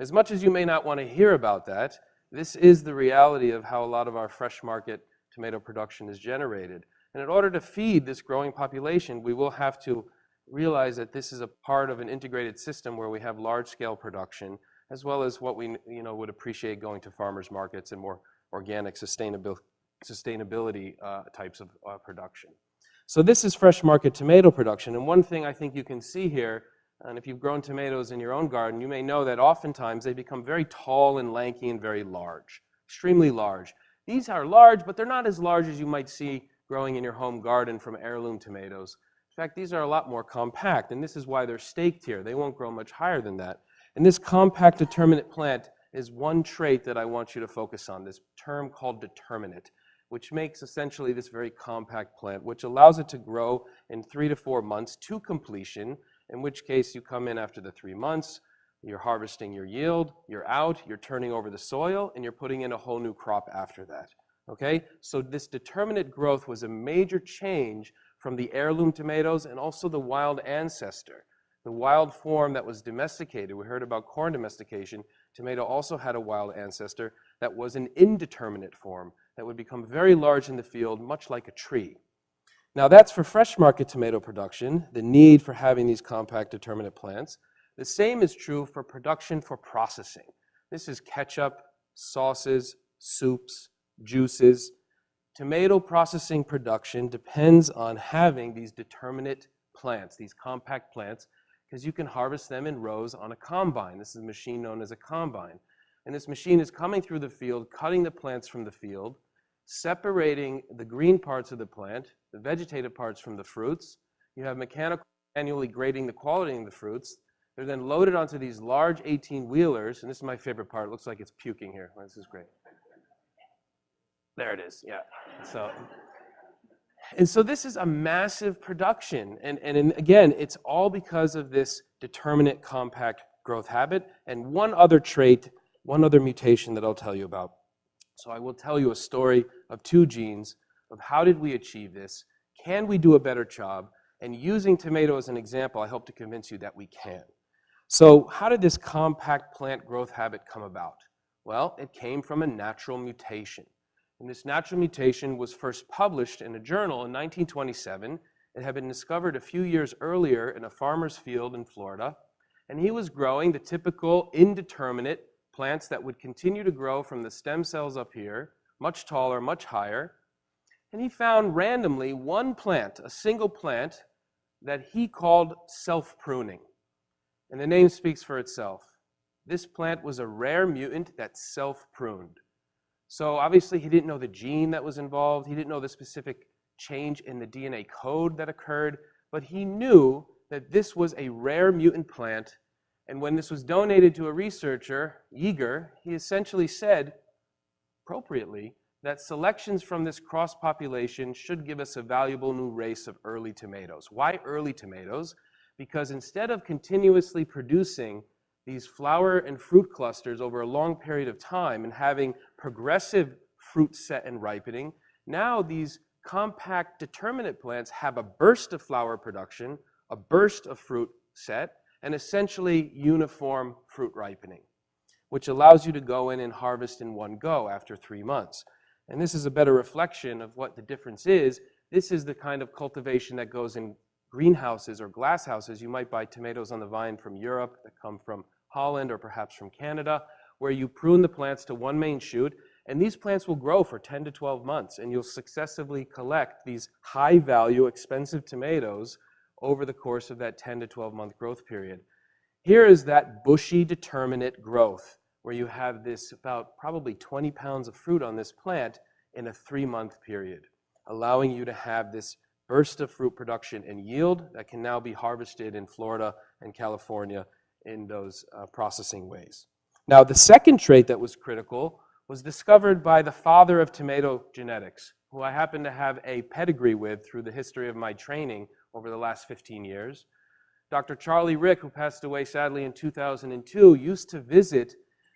As much as you may not want to hear about that, this is the reality of how a lot of our fresh market tomato production is generated. And in order to feed this growing population, we will have to realize that this is a part of an integrated system where we have large-scale production, as well as what we you know, would appreciate going to farmers markets and more organic sustainability, sustainability uh, types of uh, production. So this is fresh market tomato production. And one thing I think you can see here, and if you've grown tomatoes in your own garden, you may know that oftentimes they become very tall and lanky and very large, extremely large. These are large, but they're not as large as you might see growing in your home garden from heirloom tomatoes. In fact, these are a lot more compact, and this is why they're staked here. They won't grow much higher than that. And this compact determinate plant is one trait that I want you to focus on, this term called determinate, which makes essentially this very compact plant, which allows it to grow in three to four months to completion, in which case you come in after the three months, you're harvesting your yield, you're out, you're turning over the soil, and you're putting in a whole new crop after that. Okay, so this determinate growth was a major change from the heirloom tomatoes and also the wild ancestor. The wild form that was domesticated, we heard about corn domestication, tomato also had a wild ancestor that was an indeterminate form that would become very large in the field, much like a tree. Now that's for fresh market tomato production, the need for having these compact determinate plants. The same is true for production for processing. This is ketchup, sauces, soups, juices. Tomato processing production depends on having these determinate plants, these compact plants, because you can harvest them in rows on a combine. This is a machine known as a combine. And this machine is coming through the field, cutting the plants from the field, separating the green parts of the plant, the vegetative parts from the fruits. You have mechanical manually grading the quality of the fruits. They're then loaded onto these large 18 wheelers, and this is my favorite part. It looks like it's puking here. This is great. There it is, yeah. So, and so this is a massive production. And, and in, again, it's all because of this determinate compact growth habit. And one other trait, one other mutation that I'll tell you about. So I will tell you a story of two genes of how did we achieve this? Can we do a better job? And using tomato as an example, I hope to convince you that we can. So how did this compact plant growth habit come about? Well, it came from a natural mutation. And this natural mutation was first published in a journal in 1927. It had been discovered a few years earlier in a farmer's field in Florida. And he was growing the typical indeterminate plants that would continue to grow from the stem cells up here, much taller, much higher. And he found randomly one plant, a single plant, that he called self-pruning. And the name speaks for itself. This plant was a rare mutant that self-pruned. So obviously he didn't know the gene that was involved. He didn't know the specific change in the DNA code that occurred, but he knew that this was a rare mutant plant. And when this was donated to a researcher, Yeager, he essentially said, appropriately, that selections from this cross population should give us a valuable new race of early tomatoes. Why early tomatoes? Because instead of continuously producing these flower and fruit clusters over a long period of time and having progressive fruit set and ripening, now these compact determinate plants have a burst of flower production, a burst of fruit set, and essentially uniform fruit ripening, which allows you to go in and harvest in one go after three months. And this is a better reflection of what the difference is. This is the kind of cultivation that goes in greenhouses or glasshouses. You might buy tomatoes on the vine from Europe that come from Holland or perhaps from Canada, where you prune the plants to one main shoot, and these plants will grow for 10 to 12 months, and you'll successively collect these high value, expensive tomatoes over the course of that 10 to 12 month growth period. Here is that bushy determinate growth where you have this about probably 20 pounds of fruit on this plant in a three month period, allowing you to have this burst of fruit production and yield that can now be harvested in Florida and California in those uh, processing ways. Now, the second trait that was critical was discovered by the father of tomato genetics, who I happen to have a pedigree with through the history of my training over the last 15 years. Dr. Charlie Rick, who passed away sadly in 2002, used to visit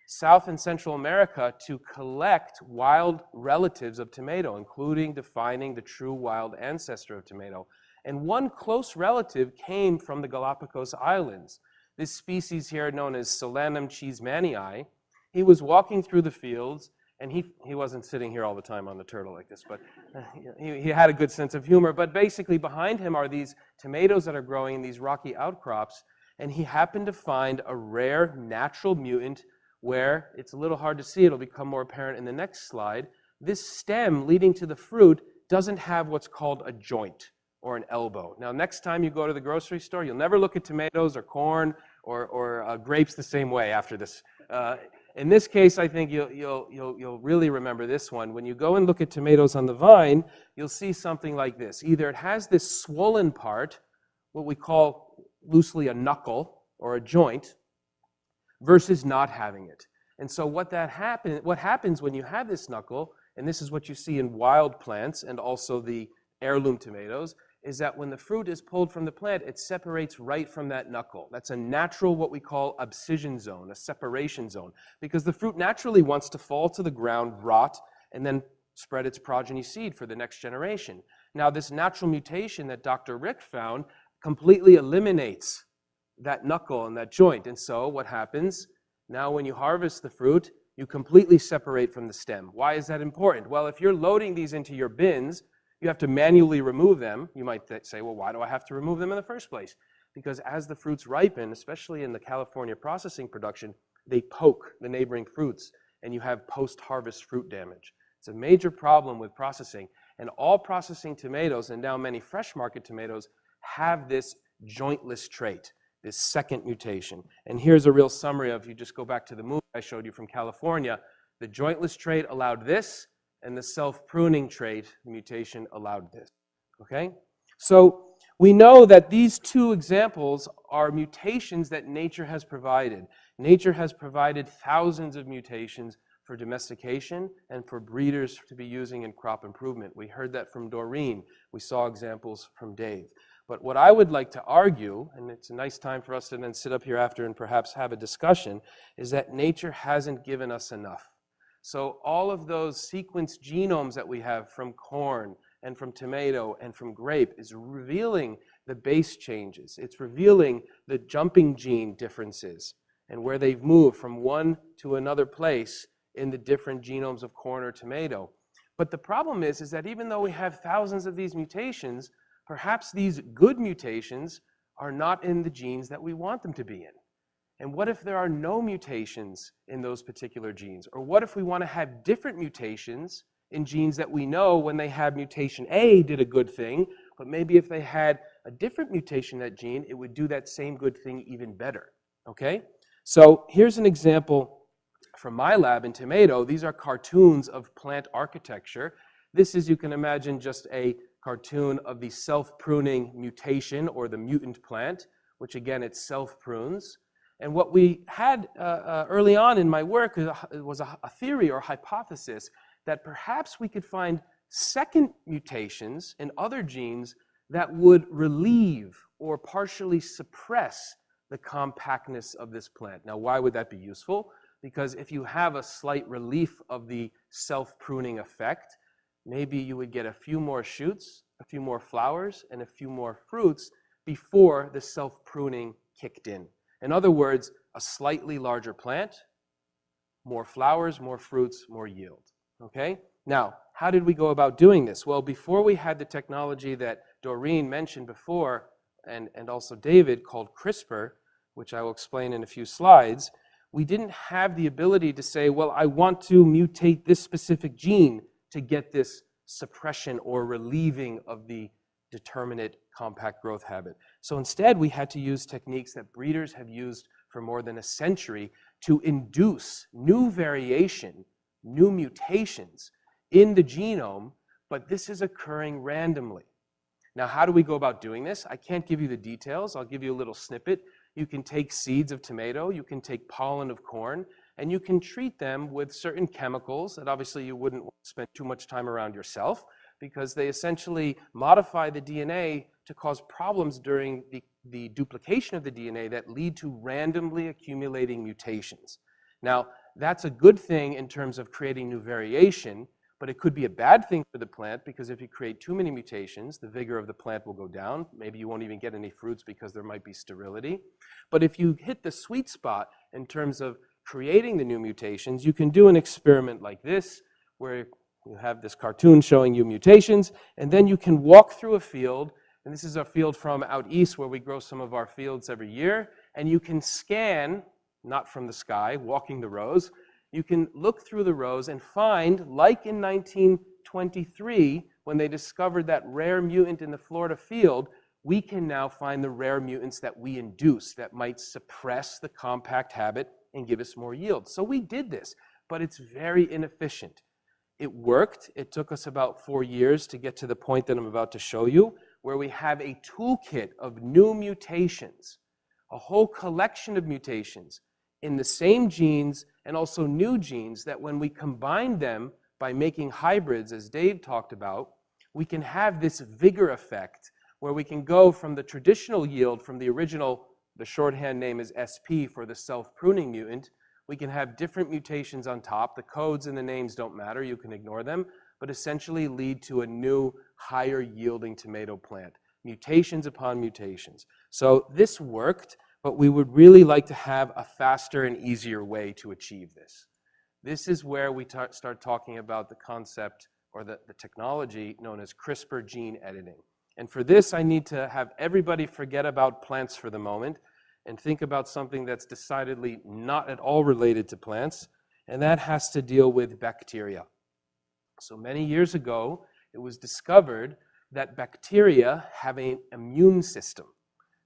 South and Central America to collect wild relatives of tomato, including defining the true wild ancestor of tomato. And one close relative came from the Galapagos Islands. This species here, known as Solanum cheesemanii, he was walking through the fields, and he, he wasn't sitting here all the time on the turtle like this, but uh, he, he had a good sense of humor. But basically, behind him are these tomatoes that are growing in these rocky outcrops, and he happened to find a rare natural mutant where it's a little hard to see, it'll become more apparent in the next slide. This stem leading to the fruit doesn't have what's called a joint or an elbow. Now, next time you go to the grocery store, you'll never look at tomatoes or corn or, or uh, grapes the same way after this. Uh, in this case, I think you'll, you'll, you'll, you'll really remember this one. When you go and look at tomatoes on the vine, you'll see something like this. Either it has this swollen part, what we call loosely a knuckle or a joint, versus not having it. And so what that happen, what happens when you have this knuckle, and this is what you see in wild plants and also the heirloom tomatoes, is that when the fruit is pulled from the plant, it separates right from that knuckle. That's a natural, what we call abscission zone, a separation zone, because the fruit naturally wants to fall to the ground, rot, and then spread its progeny seed for the next generation. Now, this natural mutation that Dr. Rick found completely eliminates that knuckle and that joint. And so what happens? Now when you harvest the fruit, you completely separate from the stem. Why is that important? Well, if you're loading these into your bins, You have to manually remove them. You might say, well, why do I have to remove them in the first place? Because as the fruits ripen, especially in the California processing production, they poke the neighboring fruits and you have post-harvest fruit damage. It's a major problem with processing. And all processing tomatoes, and now many fresh market tomatoes, have this jointless trait, this second mutation. And here's a real summary of, you just go back to the movie I showed you from California, the jointless trait allowed this, and the self-pruning trait, mutation, allowed this. Okay? So we know that these two examples are mutations that nature has provided. Nature has provided thousands of mutations for domestication and for breeders to be using in crop improvement. We heard that from Doreen. We saw examples from Dave. But what I would like to argue, and it's a nice time for us to then sit up here after and perhaps have a discussion, is that nature hasn't given us enough. So all of those sequenced genomes that we have from corn and from tomato and from grape is revealing the base changes. It's revealing the jumping gene differences and where they've moved from one to another place in the different genomes of corn or tomato. But the problem is, is that even though we have thousands of these mutations, perhaps these good mutations are not in the genes that we want them to be in. And what if there are no mutations in those particular genes? Or what if we want to have different mutations in genes that we know when they have mutation A did a good thing, but maybe if they had a different mutation in that gene, it would do that same good thing even better, okay? So here's an example from my lab in tomato. These are cartoons of plant architecture. This is, you can imagine, just a cartoon of the self-pruning mutation or the mutant plant, which again, it self-prunes. And what we had uh, uh, early on in my work was a, a theory or hypothesis that perhaps we could find second mutations in other genes that would relieve or partially suppress the compactness of this plant. Now, why would that be useful? Because if you have a slight relief of the self-pruning effect, maybe you would get a few more shoots, a few more flowers, and a few more fruits before the self-pruning kicked in. In other words, a slightly larger plant, more flowers, more fruits, more yield. Okay? Now, how did we go about doing this? Well, before we had the technology that Doreen mentioned before, and, and also David, called CRISPR, which I will explain in a few slides, we didn't have the ability to say, well, I want to mutate this specific gene to get this suppression or relieving of the determinate compact growth habit. So instead, we had to use techniques that breeders have used for more than a century to induce new variation, new mutations in the genome, but this is occurring randomly. Now, how do we go about doing this? I can't give you the details. I'll give you a little snippet. You can take seeds of tomato, you can take pollen of corn, and you can treat them with certain chemicals that obviously you wouldn't spend too much time around yourself because they essentially modify the DNA to cause problems during the, the duplication of the DNA that lead to randomly accumulating mutations. Now, that's a good thing in terms of creating new variation, but it could be a bad thing for the plant because if you create too many mutations, the vigor of the plant will go down. Maybe you won't even get any fruits because there might be sterility. But if you hit the sweet spot in terms of creating the new mutations, you can do an experiment like this where you have this cartoon showing you mutations, and then you can walk through a field, and this is a field from out east where we grow some of our fields every year, and you can scan, not from the sky, walking the rows, you can look through the rows and find, like in 1923, when they discovered that rare mutant in the Florida field, we can now find the rare mutants that we induce that might suppress the compact habit and give us more yield. So we did this, but it's very inefficient. It worked. It took us about four years to get to the point that I'm about to show you, where we have a toolkit of new mutations, a whole collection of mutations in the same genes and also new genes that when we combine them by making hybrids, as Dave talked about, we can have this vigor effect where we can go from the traditional yield from the original, the shorthand name is SP for the self-pruning mutant, we can have different mutations on top. The codes and the names don't matter. You can ignore them, but essentially lead to a new higher yielding tomato plant. Mutations upon mutations. So this worked, but we would really like to have a faster and easier way to achieve this. This is where we start talking about the concept or the, the technology known as CRISPR gene editing. And for this, I need to have everybody forget about plants for the moment and think about something that's decidedly not at all related to plants, and that has to deal with bacteria. So many years ago, it was discovered that bacteria have an immune system.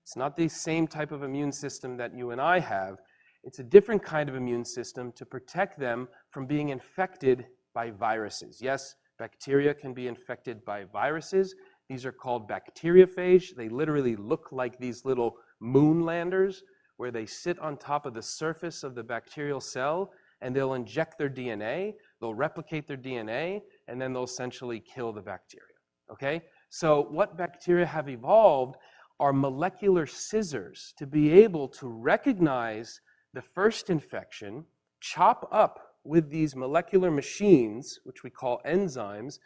It's not the same type of immune system that you and I have. It's a different kind of immune system to protect them from being infected by viruses. Yes, bacteria can be infected by viruses. These are called bacteriophage. They literally look like these little moon landers where they sit on top of the surface of the bacterial cell and they'll inject their DNA, they'll replicate their DNA, and then they'll essentially kill the bacteria. Okay? So, what bacteria have evolved are molecular scissors to be able to recognize the first infection, chop up with these molecular machines, which we call enzymes,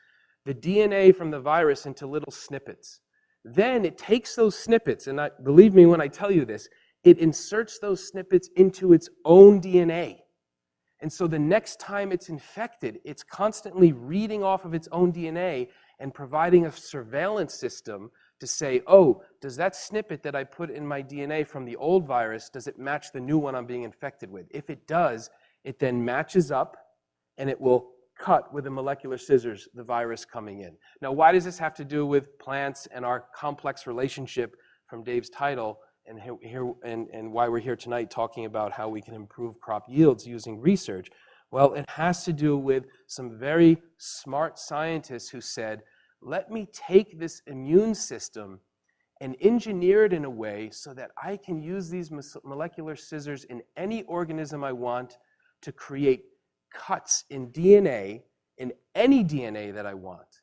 the DNA from the virus into little snippets. Then it takes those snippets, and I, believe me when I tell you this, it inserts those snippets into its own DNA. And so the next time it's infected, it's constantly reading off of its own DNA and providing a surveillance system to say, oh, does that snippet that I put in my DNA from the old virus, does it match the new one I'm being infected with? If it does, it then matches up and it will cut with the molecular scissors the virus coming in. Now, why does this have to do with plants and our complex relationship from Dave's title and, here, and, and why we're here tonight talking about how we can improve crop yields using research? Well, it has to do with some very smart scientists who said, let me take this immune system and engineer it in a way so that I can use these molecular scissors in any organism I want to create cuts in DNA, in any DNA that I want.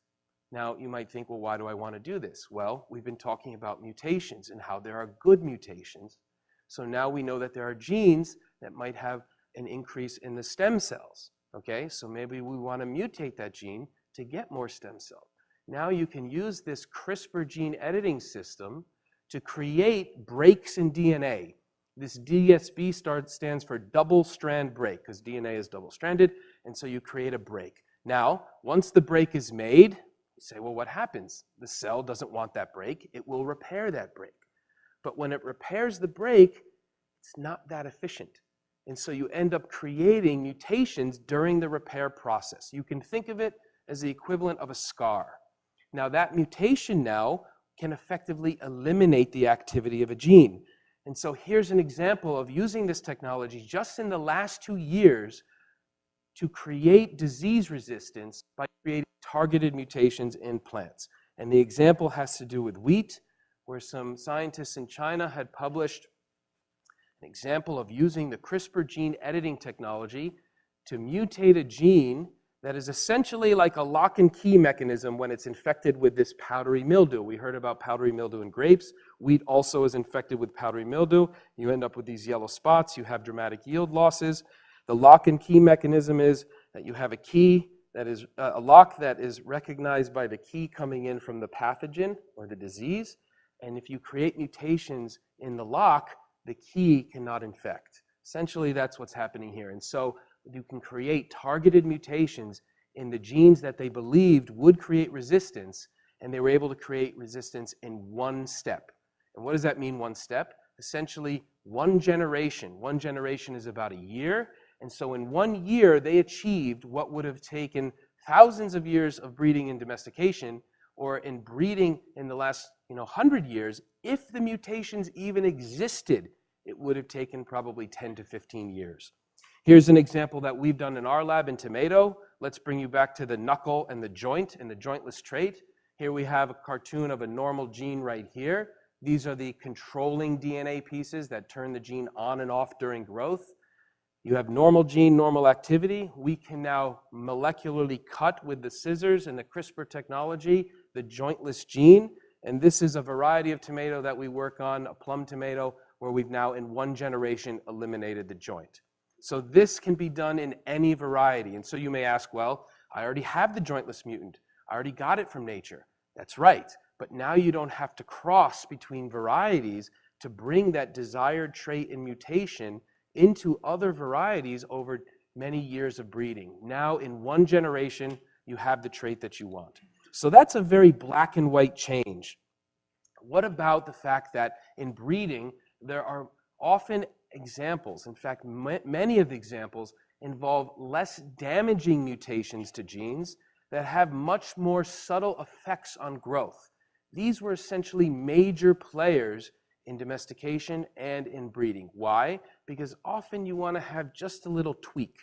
Now, you might think, well, why do I want to do this? Well, we've been talking about mutations and how there are good mutations. So now we know that there are genes that might have an increase in the stem cells. Okay, so maybe we want to mutate that gene to get more stem cells. Now you can use this CRISPR gene editing system to create breaks in DNA. This DSB stands for double strand break because DNA is double stranded, and so you create a break. Now, once the break is made, say, well, what happens? The cell doesn't want that break. It will repair that break. But when it repairs the break, it's not that efficient. And so you end up creating mutations during the repair process. You can think of it as the equivalent of a scar. Now that mutation now can effectively eliminate the activity of a gene. And so here's an example of using this technology just in the last two years to create disease resistance by creating targeted mutations in plants. And the example has to do with wheat, where some scientists in China had published an example of using the CRISPR gene editing technology to mutate a gene that is essentially like a lock and key mechanism when it's infected with this powdery mildew. We heard about powdery mildew in grapes. Wheat also is infected with powdery mildew. You end up with these yellow spots. You have dramatic yield losses. The lock and key mechanism is that you have a key that is uh, a lock that is recognized by the key coming in from the pathogen or the disease. And if you create mutations in the lock, the key cannot infect. Essentially, that's what's happening here. And so you can create targeted mutations in the genes that they believed would create resistance, and they were able to create resistance in one step. And what does that mean, one step? Essentially, one generation. One generation is about a year. And so in one year, they achieved what would have taken thousands of years of breeding and domestication, or in breeding in the last you know, 100 years, if the mutations even existed, it would have taken probably 10 to 15 years. Here's an example that we've done in our lab in tomato. Let's bring you back to the knuckle and the joint and the jointless trait. Here we have a cartoon of a normal gene right here. These are the controlling DNA pieces that turn the gene on and off during growth. You have normal gene, normal activity. We can now molecularly cut with the scissors and the CRISPR technology the jointless gene. And this is a variety of tomato that we work on, a plum tomato, where we've now in one generation eliminated the joint. So this can be done in any variety. And so you may ask, well, I already have the jointless mutant. I already got it from nature. That's right. But now you don't have to cross between varieties to bring that desired trait and mutation into other varieties over many years of breeding. Now, in one generation, you have the trait that you want. So that's a very black and white change. What about the fact that in breeding, there are often examples, in fact, ma- many of the examples involve less damaging mutations to genes that have much more subtle effects on growth. These were essentially major players in domestication and in breeding. Why? Because often you want to have just a little tweak.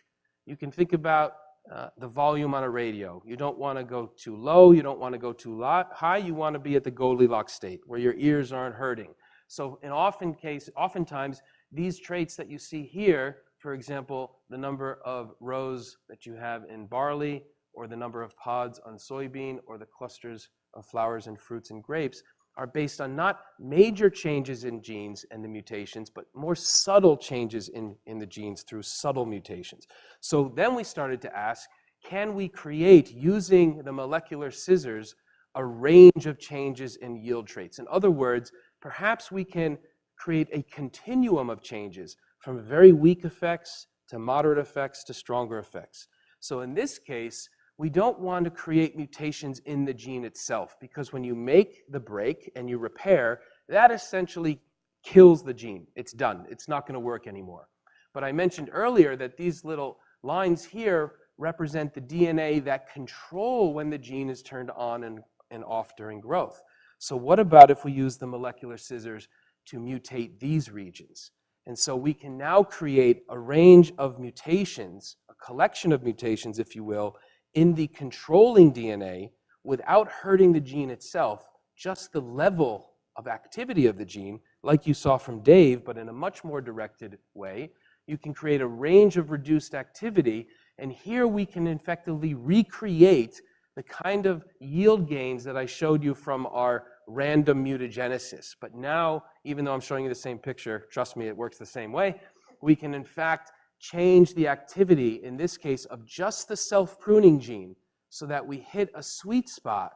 You can think about uh, the volume on a radio. You don't want to go too low, you don't want to go too high, you want to be at the Goldilocks state where your ears aren't hurting. So in often case, oftentimes, these traits that you see here, for example, the number of rows that you have in barley, or the number of pods on soybean, or the clusters of flowers and fruits and grapes, are based on not major changes in genes and the mutations, but more subtle changes in, in the genes through subtle mutations. So then we started to ask, can we create, using the molecular scissors, a range of changes in yield traits? In other words, perhaps we can create a continuum of changes from very weak effects to moderate effects to stronger effects. So in this case, we don't want to create mutations in the gene itself because when you make the break and you repair, that essentially kills the gene. It's done. It's not going to work anymore. But I mentioned earlier that these little lines here represent the DNA that control when the gene is turned on and, and off during growth. So what about if we use the molecular scissors to mutate these regions? And so we can now create a range of mutations, a collection of mutations, if you will, in the controlling DNA without hurting the gene itself, just the level of activity of the gene, like you saw from Dave, but in a much more directed way. You can create a range of reduced activity, and here we can effectively recreate the kind of yield gains that I showed you from our random mutagenesis. But now, even though I'm showing you the same picture, trust me, it works the same way, we can in fact change the activity, in this case, of just the self-pruning gene so that we hit a sweet spot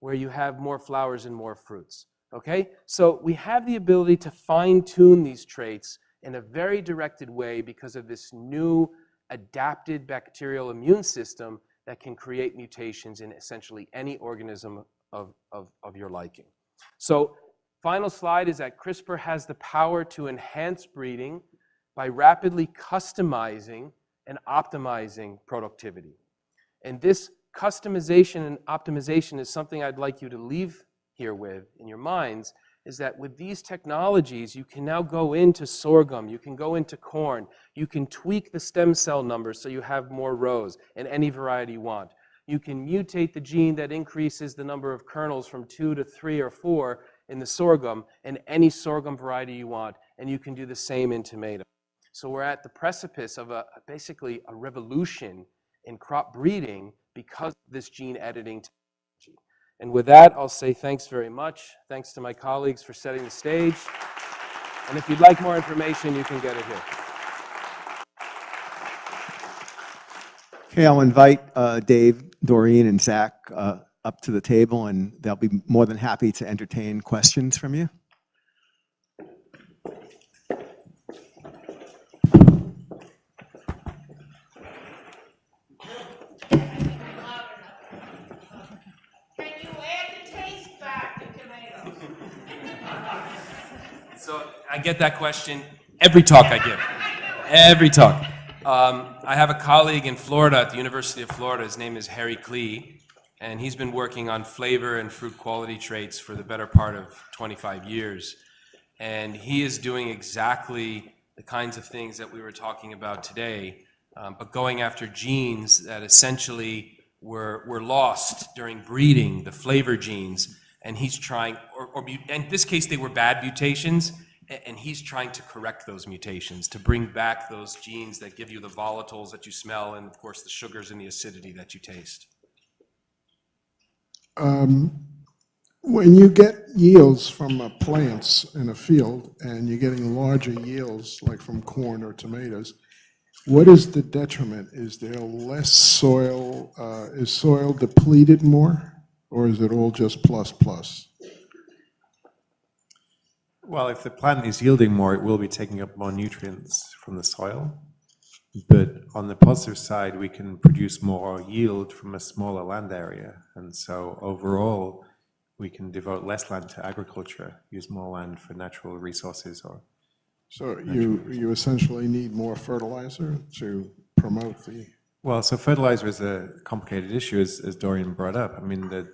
where you have more flowers and more fruits. Okay? So we have the ability to fine-tune these traits in a very directed way because of this new adapted bacterial immune system that can create mutations in essentially any organism of, of, of your liking. So final slide is that CRISPR has the power to enhance breeding by rapidly customizing and optimizing productivity. And this customization and optimization is something I'd like you to leave here with in your minds is that with these technologies, you can now go into sorghum, you can go into corn, you can tweak the stem cell numbers so you have more rows in any variety you want. You can mutate the gene that increases the number of kernels from two to three or four in the sorghum in any sorghum variety you want, and you can do the same in tomato. So we're at the precipice of a, basically a revolution in crop breeding because of this gene editing technology. And with that, I'll say thanks very much. Thanks to my colleagues for setting the stage. And if you'd like more information, you can get it here. Okay, I'll invite uh, Dave, Doreen, and Zach uh, up to the table, and they'll be more than happy to entertain questions from you. Can you add the taste back to tomatoes? So I get that question every talk I give. Every talk. Um, I have a colleague in Florida at the University of Florida. His name is Harry Klee, and he's been working on flavor and fruit quality traits for the better part of 25 years. And he is doing exactly the kinds of things that we were talking about today, um, but going after genes that essentially were, were lost during breeding, the flavor genes, and he's trying, or, or in this case, they were bad mutations, and he's trying to correct those mutations, to bring back those genes that give you the volatiles that you smell, and of course, the sugars and the acidity that you taste. Um, When you get yields from uh, plants in a field and you're getting larger yields, like from corn or tomatoes, what is the detriment? Is there less soil, uh, is soil depleted more? Or is it all just plus plus? Well, if the plant is yielding more, it will be taking up more nutrients from the soil. But on the positive side, we can produce more yield from a smaller land area. And so overall, we can devote less land to agriculture, use more land for natural resources or So you, you essentially need more fertilizer to promote the, Well, so fertilizer is a complicated issue, as, as Doreen brought up. I mean, the,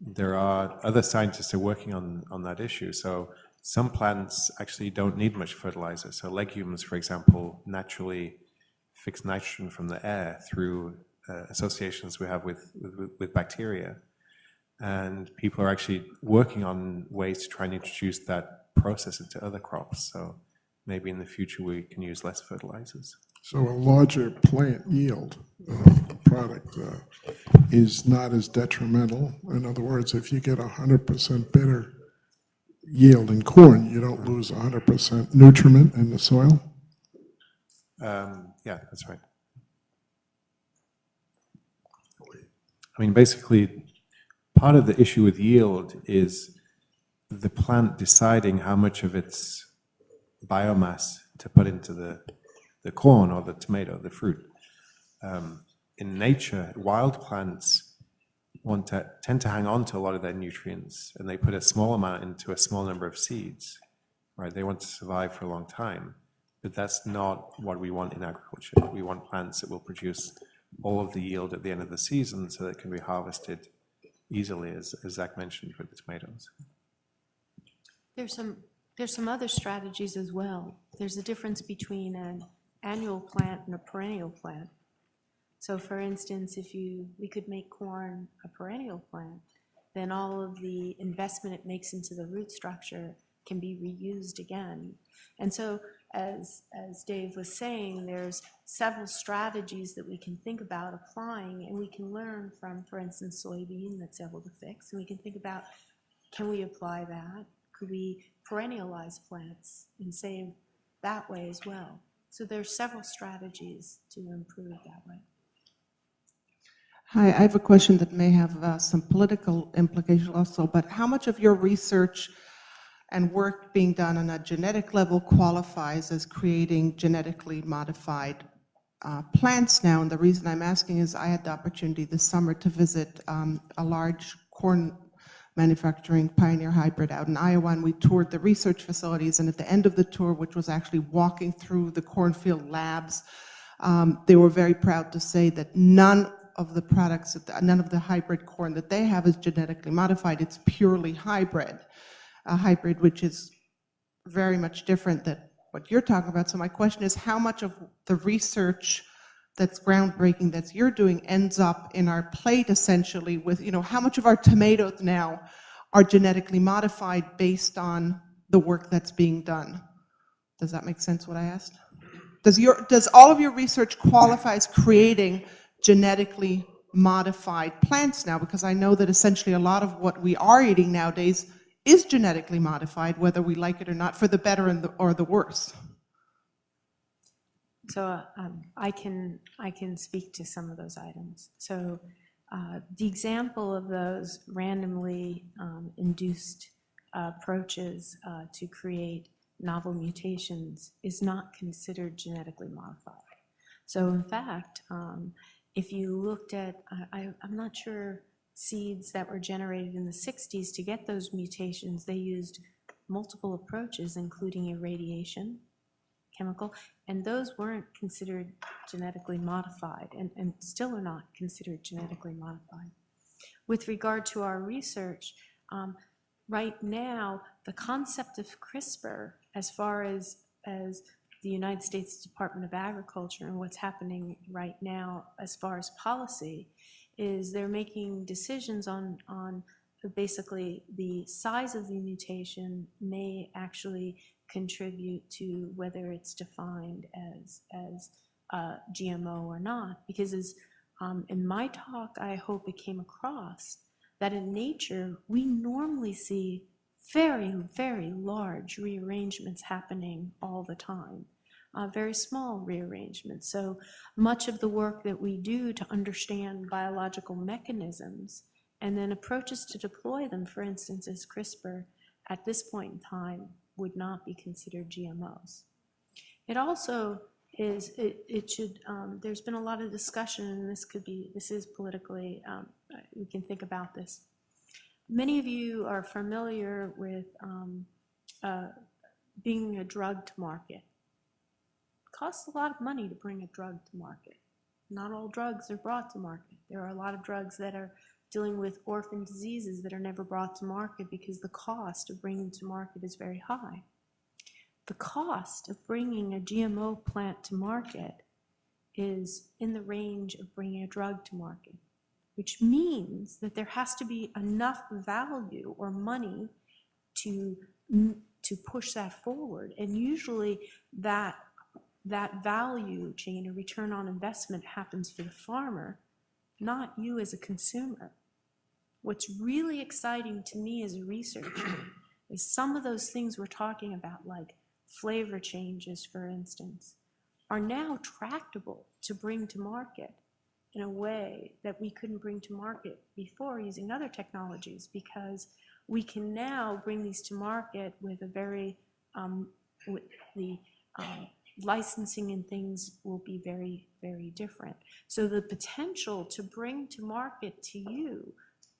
there are other scientists who are working on, on that issue. So some plants actually don't need much fertilizer. So legumes, for example, naturally fix nitrogen from the air through uh, associations we have with, with, with bacteria. And people are actually working on ways to try and introduce that process into other crops. So maybe in the future we can use less fertilizers. so a larger plant yield uh, product uh, is not as detrimental. In other words, if you get a hundred percent better yield in corn, you don't lose a hundred percent nutriment in the soil? Um, yeah, that's right. I mean, basically, part of the issue with yield is the plant deciding how much of its biomass to put into the, the corn or the tomato, the fruit. Um, in nature, wild plants want to tend to hang on to a lot of their nutrients, and they put a small amount into a small number of seeds. Right? They want to survive for a long time. But that's not what we want in agriculture. We want plants that will produce all of the yield at the end of the season so that it can be harvested easily, as, as Zach mentioned with the tomatoes. There's some, there's some other strategies as well. There's a difference between an annual plant and a perennial plant. So for instance, if you, we could make corn a perennial plant, then all of the investment it makes into the root structure can be reused again. And so as, as Dave was saying, there's several strategies that we can think about applying, and we can learn from, for instance, soybean that's able to fix, and we can think about, can we apply that? Could we perennialize plants and save that way as well? So there's several strategies to improve that way. Hi, I have a question that may have uh, some political implication also, but how much of your research and work being done on a genetic level qualifies as creating genetically modified uh, plants now? And the reason I'm asking is I had the opportunity this summer to visit um, a large corn manufacturing pioneer hybrid out in Iowa, and we toured the research facilities, and at the end of the tour, which was actually walking through the cornfield labs, um, they were very proud to say that none of the products, that- none of the hybrid corn that they have is genetically modified. It's purely hybrid, a hybrid which is very much different than what you're talking about. So my question is, how much of the research that's groundbreaking that you're doing ends up in our plate essentially with, you know, how much of our tomatoes now are genetically modified based on the work that's being done? Does that make sense what I asked? Does your, does all of your research qualify as creating genetically modified plants now? Because I know that essentially a lot of what we are eating nowadays is genetically modified, whether we like it or not, for the better and the, or the worse. So uh, um, I can, I can speak to some of those items. So uh, the example of those randomly um, induced uh, approaches to create novel mutations is not considered genetically modified. So in fact, um, if you looked at, I, I'm not sure, seeds that were generated in the 60s to get those mutations, they used multiple approaches, including irradiation, chemical, and those weren't considered genetically modified and, and still are not considered genetically modified. With regard to our research, um, right now, the concept of CRISPR, as far as, as the United States Department of Agriculture and what's happening right now as far as policy, is they're making decisions on, on basically the size of the mutation may actually contribute to whether it's defined as, as uh, GMO or not. Because as, um, in my talk, I hope it came across that in nature, we normally see very, very large rearrangements happening all the time. Uh, very small rearrangements. So much of the work that we do to understand biological mechanisms and then approaches to deploy them, for instance, as CRISPR, at this point in time, would not be considered GMOs. It also is it, it should, um, there's been a lot of discussion, and this could be, this is politically, um, we can think about this. Many of you are familiar with um, uh, bringing a drug to market. Costs a lot of money to bring a drug to market. Not all drugs are brought to market. There are a lot of drugs that are dealing with orphan diseases that are never brought to market because the cost of bringing to market is very high. The cost of bringing a GMO plant to market is in the range of bringing a drug to market, which means that there has to be enough value or money to, to push that forward. And usually that, that value chain or return on investment happens for the farmer, not you as a consumer. What's really exciting to me as a researcher is some of those things we're talking about, like flavor changes, for instance, are now tractable to bring to market in a way that we couldn't bring to market before using other technologies because we can now bring these to market with a very, um, with the um, licensing and things will be very, very different. So the potential to bring to market to you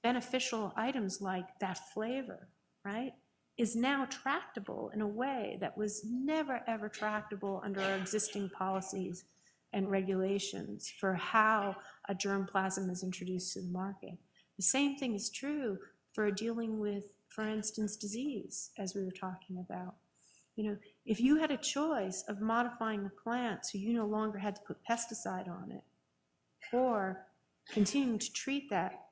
beneficial items like that flavor, right, is now tractable in a way that was never, ever tractable under our existing policies and regulations for how a germplasm is introduced to the market. The same thing is true for dealing with, for instance, disease, as we were talking about. You know, if you had a choice of modifying the plant so you no longer had to put pesticide on it, or continuing to treat that,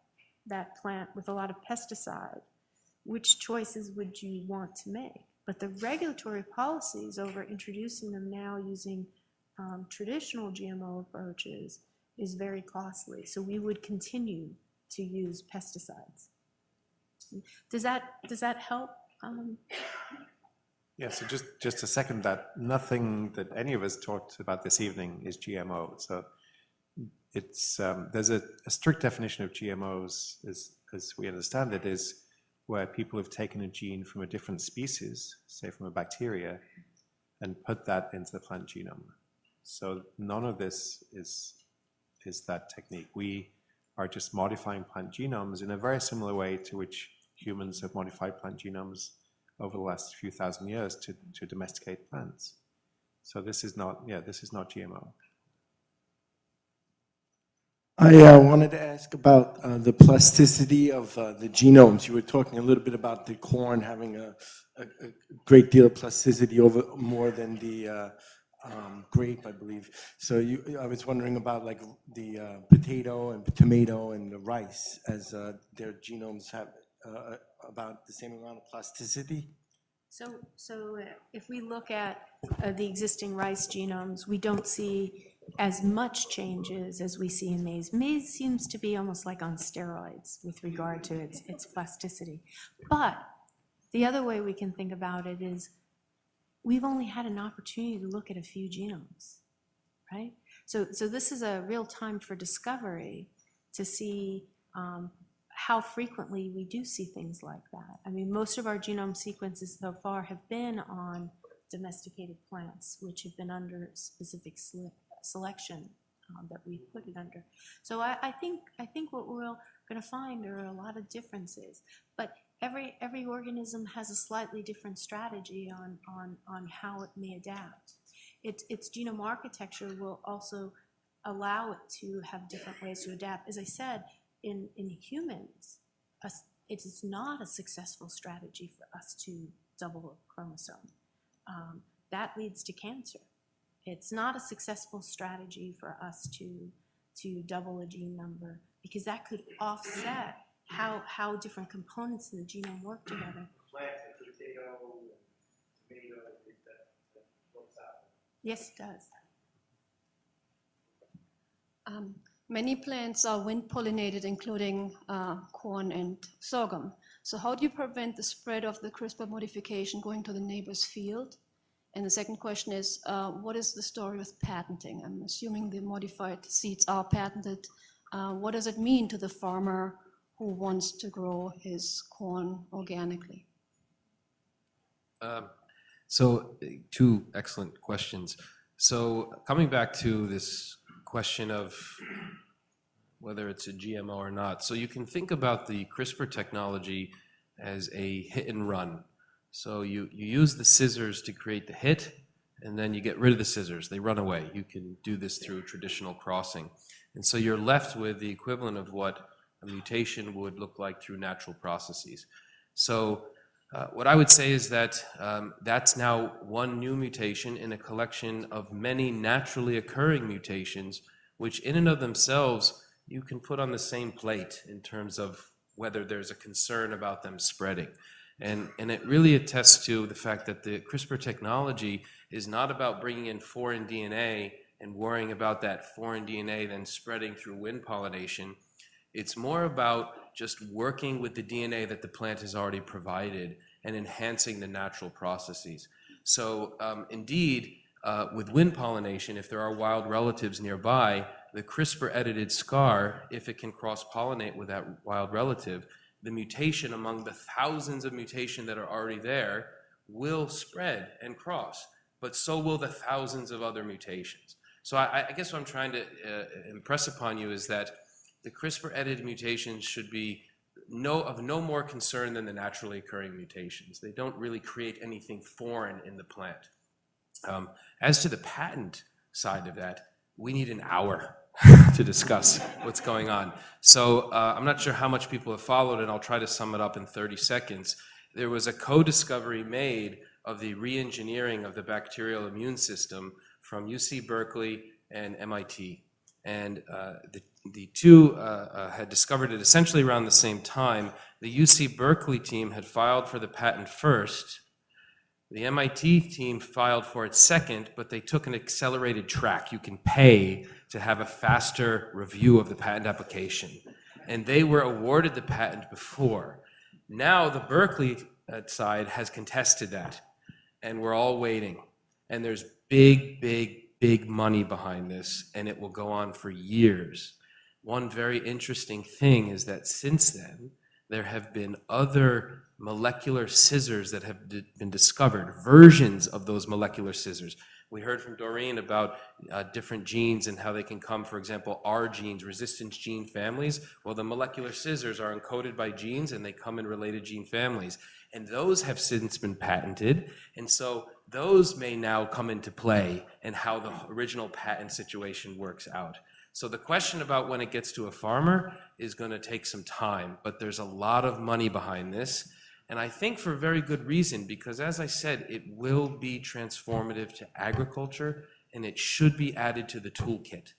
that plant with a lot of pesticide, which choices would you want to make? But the regulatory policies over introducing them now using um, traditional GMO approaches is very costly. So we would continue to use pesticides. Does that, does that help? Um, Yeah, so just, just to second that, nothing that any of us talked about this evening is GMO. So it's, um, there's a, a strict definition of GMOs, as, as we understand it, is where people have taken a gene from a different species, say from a bacteria, and put that into the plant genome. So none of this is, is that technique. We are just modifying plant genomes in a very similar way to which humans have modified plant genomes over the last few thousand years to, to domesticate plants. So this is not, yeah, this is not GMO. I uh, wanted to ask about uh, the plasticity of uh, the genomes. You were talking a little bit about the corn having a, a, a great deal of plasticity over more than the uh, um, grape, I believe. So you, I was wondering about like the uh, potato and tomato and the rice, as uh, their genomes have about the same amount of plasticity. So, so uh, if we look at uh, the existing rice genomes, we don't see as much changes as we see in maize. Maize seems to be almost like on steroids with regard to its, its plasticity. But the other way we can think about it is we've only had an opportunity to look at a few genomes, right? So, so this is a real time for discovery to see um, how frequently we do see things like that. I mean, most of our genome sequences so far have been on domesticated plants, which have been under specific sele- selection um, that we put it under. So I, I think I think what we're going to find are a lot of differences, but every every organism has a slightly different strategy on on on how it may adapt. Its its genome architecture will also allow it to have different ways to adapt. As I said, in, in humans, us- it is not a successful strategy for us to double a chromosome. Um, that leads to cancer. It's not a successful strategy for us to, to double a gene number because that could offset how, how different components in the genome work together. Yes, it does. Um, Many plants are wind pollinated, including uh, corn and sorghum. So how do you prevent the spread of the CRISPR modification going to the neighbor's field? And the second question is, uh, what is the story with patenting? I'm assuming the modified seeds are patented. Uh, What does it mean to the farmer who wants to grow his corn organically? Um, So, two excellent questions. So coming back to this question of whether it's a GMO or not, so you can think about the CRISPR technology as a hit and run. So you, you use the scissors to create the hit, and then you get rid of the scissors. They run away. You can do this through traditional crossing. And so you're left with the equivalent of what a mutation would look like through natural processes. So uh, what I would say is that um, that's now one new mutation in a collection of many naturally occurring mutations, which in and of themselves you can put on the same plate in terms of whether there's a concern about them spreading. And, and it really attests to the fact that the CRISPR technology is not about bringing in foreign DNA and worrying about that foreign DNA then spreading through wind pollination. It's more about just working with the DNA that the plant has already provided and enhancing the natural processes. So um, indeed, uh, with wind pollination, if there are wild relatives nearby, the CRISPR-edited scar, if it can cross-pollinate with that wild relative, the mutation among the thousands of mutation that are already there will spread and cross, but so will the thousands of other mutations. So I, I guess what I'm trying to uh, impress upon you is that the CRISPR-edited mutations should be no, of no more concern than the naturally occurring mutations. They don't really create anything foreign in the plant. Um, as to the patent side of that, we need an hour to discuss what's going on. So uh, I'm not sure how much people have followed, and I'll try to sum it up in 30 seconds. There was a co-discovery made of the re-engineering of the bacterial immune system from UC Berkeley and MIT. And uh, the, the two uh, uh, had discovered it essentially around the same time. The UC Berkeley team had filed for the patent first. The MIT team filed for it second, but they took an accelerated track. You can pay to have a faster review of the patent application. And they were awarded the patent before. Now the Berkeley uh, side has contested that, and we're all waiting. And there's big, big, big money behind this, and it will go on for years. One very interesting thing is that since then, there have been other molecular scissors that have been discovered, versions of those molecular scissors. We heard from Doreen about uh, different genes and how they can come, for example, R genes, resistance gene families. Well, the molecular scissors are encoded by genes and they come in related gene families. And those have since been patented. And so those may now come into play and how the original patent situation works out. So the question about when it gets to a farmer is going to take some time, but there's a lot of money behind this. And I think for very good reason, because as I said, it will be transformative to agriculture and it should be added to the toolkit.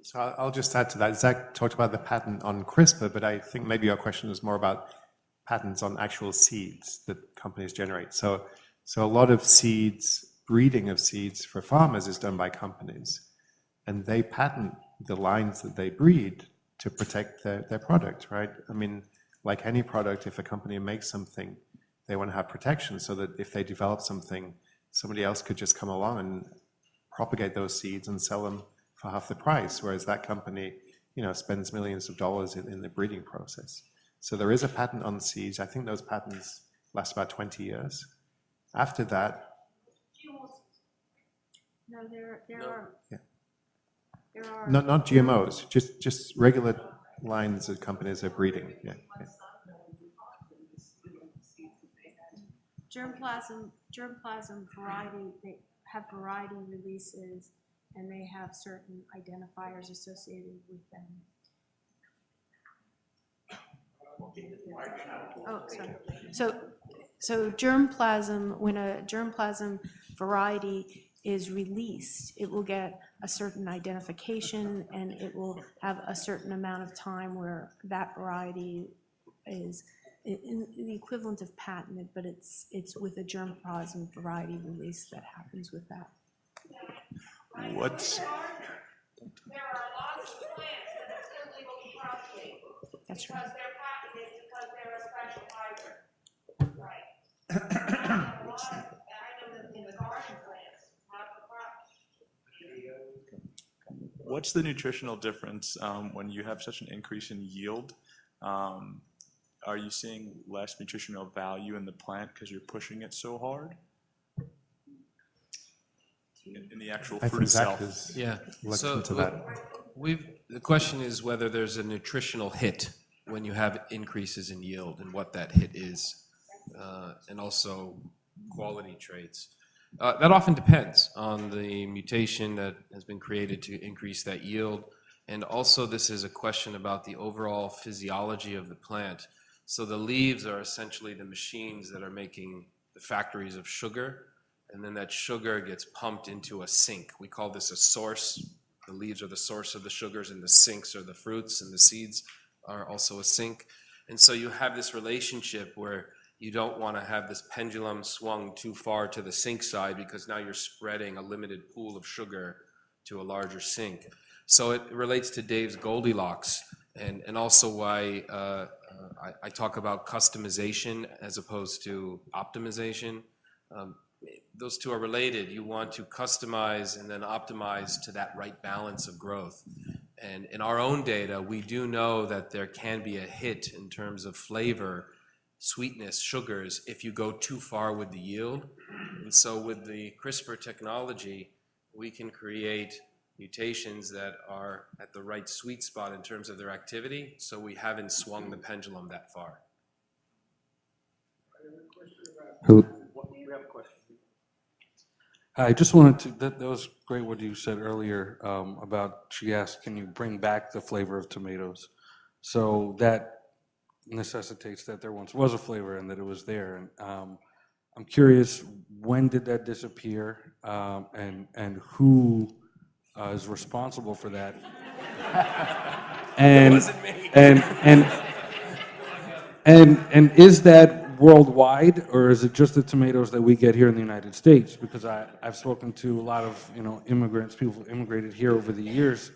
So I'll just add to that. Zach talked about the patent on CRISPR, but I think maybe your question was more about patents on actual seeds that companies generate. So, so a lot of seeds, breeding of seeds for farmers is done by companies. And they patent the lines that they breed to protect their, their product, right? I mean, like any product, if a company makes something, they want to have protection so that if they develop something, somebody else could just come along and propagate those seeds and sell them for half the price, whereas that company, you know, spends millions of dollars in, in the breeding process. So there is a patent on seeds. I think those patents last about 20 years. After that, No, there, there No. are, Yeah. there are. not, not GMOs, just, just regular lines that companies are breeding, yeah. yeah. Germplasm, germplasm variety, they have variety releases, and they have certain identifiers associated with them. Oh, sorry. So, so germplasm, when a germplasm variety is released, it will get a certain identification, and it will have a certain amount of time where that variety is i- in, the equivalent of patented, but it's, it's with a germplasm variety release that happens with that. What's, There are lots of plants that are still legal. That's Because they're patented, because they're a special hybrid. Right. And I know a lot of- and I know that in the garden plants, not the crops. What's the nutritional difference um, when you have such an increase in yield? Um, Are you seeing less nutritional value in the plant because you're pushing it so hard? in, in the actual I fruit think Zach itself? has Yeah. So into w- that. We've, the question is whether there's a nutritional hit when you have increases in yield and what that hit is, uh, and also quality traits. Uh, That often depends on the mutation that has been created to increase that yield. And also, this is a question about the overall physiology of the plant. So the leaves are essentially the machines that are making the factories of sugar, and then that sugar gets pumped into a sink. We call this a source. The leaves are the source of the sugars, and the sinks are the fruits, and the seeds are also a sink. And so you have this relationship where you don't want to have this pendulum swung too far to the sink side because now you're spreading a limited pool of sugar to a larger sink. So it relates to Dave's Goldilocks, and, and also why uh, uh, I, I talk about customization as opposed to optimization. Um, those two are related. You want to customize and then optimize to that right balance of growth. And in our own data, we do know that there can be a hit in terms of flavor, sweetness, sugars, if you go too far with the yield. And so with the CRISPR technology, we can create mutations that are at the right sweet spot in terms of their activity, so we haven't swung the pendulum that far. Who- I just wanted to, that, that was great what you said earlier um, about, she asked, can you bring back the flavor of tomatoes? So that necessitates that there once was a flavor and that it was there. And um, I'm curious, when did that disappear? Um, And, and who uh, is responsible for that? And, wasn't me. and, and, and, and is that worldwide, or is it just the tomatoes that we get here in the United States? Because I, I've spoken to a lot of, you know, immigrants, people who immigrated here over the years,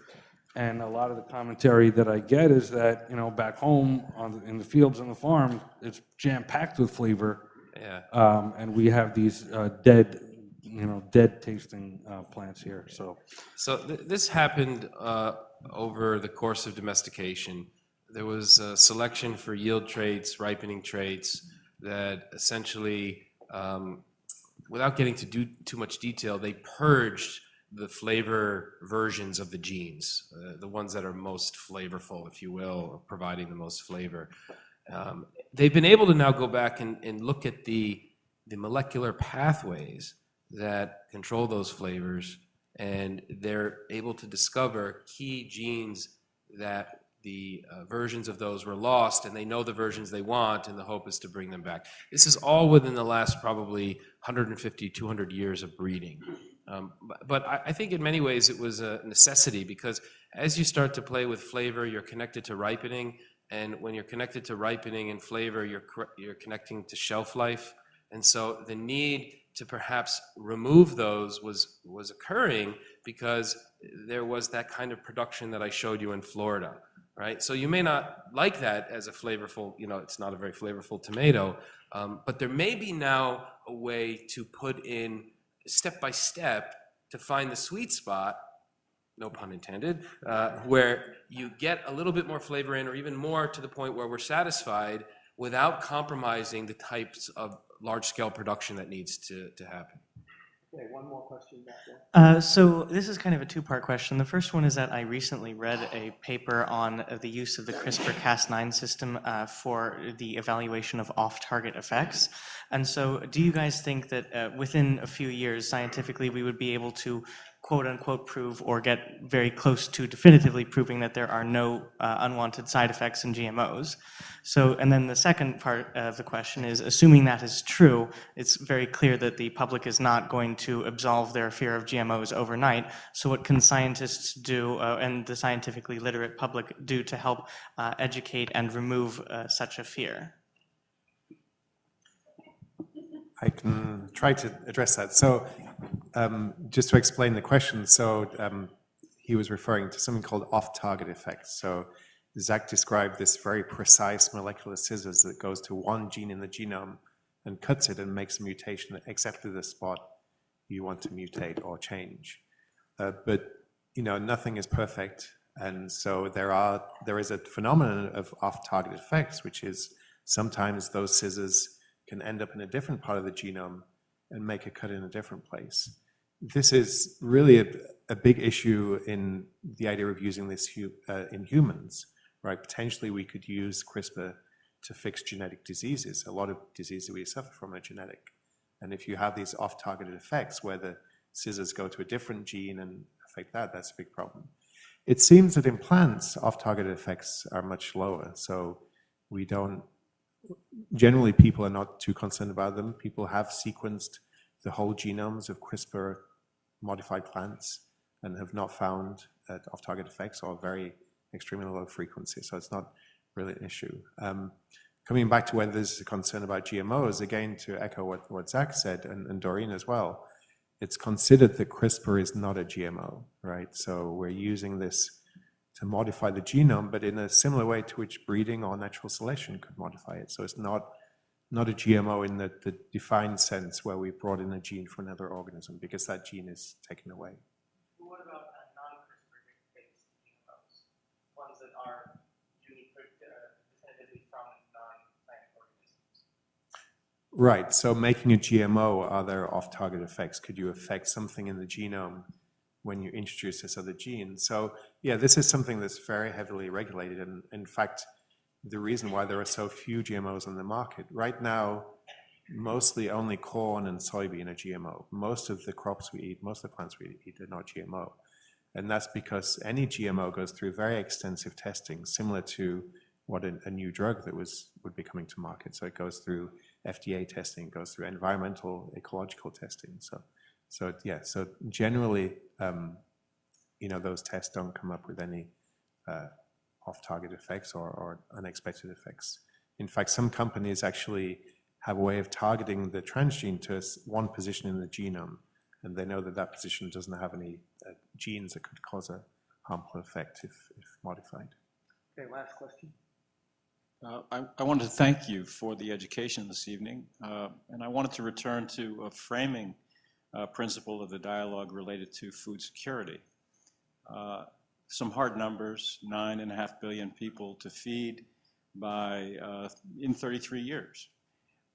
and a lot of the commentary that I get is that, you know, back home on, the- in the fields and the farm, it's jam-packed with flavor, Yeah. um, and we have these uh, dead, you know, dead tasting uh, plants here, so. So th- this happened uh, over the course of domestication. There was a selection for yield traits, ripening traits that essentially, um, without getting to do too much detail, they purged the flavor versions of the genes, uh, the ones that are most flavorful, if you will, providing the most flavor. Um, they've been able to now go back and, look at the, the molecular pathways that control those flavors, and they're able to discover key genes that the uh, versions of those were lost, and they know the versions they want, and the hope is to bring them back. This is all within the last probably 150, 200 years of breeding. Um, but but I, I think in many ways it was a necessity because as you start to play with flavor, you're connected to ripening, and when you're connected to ripening and flavor, you're you're connecting to shelf life, and so the need to perhaps remove those was was occurring because there was that kind of production that I showed you in Florida, right? So you may not like that as a flavorful, you know, it's not a very flavorful tomato, um, but there may be now a way to put in step by step to find the sweet spot no pun intended, uh, where you get a little bit more flavor in, or even more to the point where we're satisfied without compromising the types of large-scale production that needs to, to happen. Okay, one more question back there. Uh, so this is kind of a two-part question. The first one is that I recently read a paper on the use of the CRISPR-Cas9 system uh, for the evaluation of off-target effects. And so do you guys think that uh, within a few years, scientifically, we would be able to quote-unquote prove or get very close to definitively proving that there are no uh, unwanted side effects in GMOs? So, and then the second part of the question is, assuming that is true, it's very clear that the public is not going to absolve their fear of GMOs overnight. So what can scientists do uh, and the scientifically literate public do to help uh, educate and remove uh, such a fear? I can try to address that. So um, just to explain the question, so um, he was referring to something called off-target effects. So Zach described this very precise molecular scissors that goes to one gene in the genome and cuts it and makes a mutation at exactly the spot you want to mutate or change. Uh, but you know, nothing is perfect, and so there are there is a phenomenon of off-target effects, which is sometimes those scissors can end up in a different part of the genome and make a cut in a different place. this is really a, a big issue in the idea of using this hu- uh, in humans, right? Potentially, we could use CRISPR to fix genetic diseases. A lot of diseases we suffer from are genetic. And if you have these off-targeted effects where the scissors go to a different gene and affect that, that's a big problem. It seems that in plants, off-targeted effects are much lower. So we don't, generally people are not too concerned about them. People have sequenced the whole genomes of CRISPR modified plants and have not found uh, off-target effects or very extremely low frequency. So it's not really an issue. Um, coming back to whether there's a concern about GMOs, again, to echo what, what Zach said and, and Doreen as well, it's considered that CRISPR is not a GMO, right? So we're using this to modify the genome, but in a similar way to which breeding or natural selection could modify it. So it's not, not a GMO in the, the defined sense where we brought in a gene from another organism because that gene is taken away. What about non-CRISPR-based GMOs, ones that are unique, uh, definitively from non-plant organisms? Right, so making a GMO, are there off-target effects? Could you affect something in the genome when you introduce this other gene? So yeah, this is something that's very heavily regulated, and in fact, the reason why there are so few GMOs on the market. Right now, mostly only corn and soybean are GMO. Most of the crops we eat, most of the plants we eat are not GMO. And that's because any GMO goes through very extensive testing, similar to what a, a new drug that was would be coming to market. So it goes through FDA testing, goes through environmental, ecological testing. So, so yeah, so generally, um, you know, those tests don't come up with any uh, off-target effects or, or unexpected effects. In fact, some companies actually have a way of targeting the transgene to one position in the genome, and they know that that position doesn't have any uh, genes that could cause a harmful effect if, if modified. Okay, last question. Uh, I, I wanted to thank you for the education this evening, uh, and I wanted to return to a framing uh, principle of the dialogue related to food security. Uh, some hard numbers, nine and a half billion people to feed by, uh, in 33 years.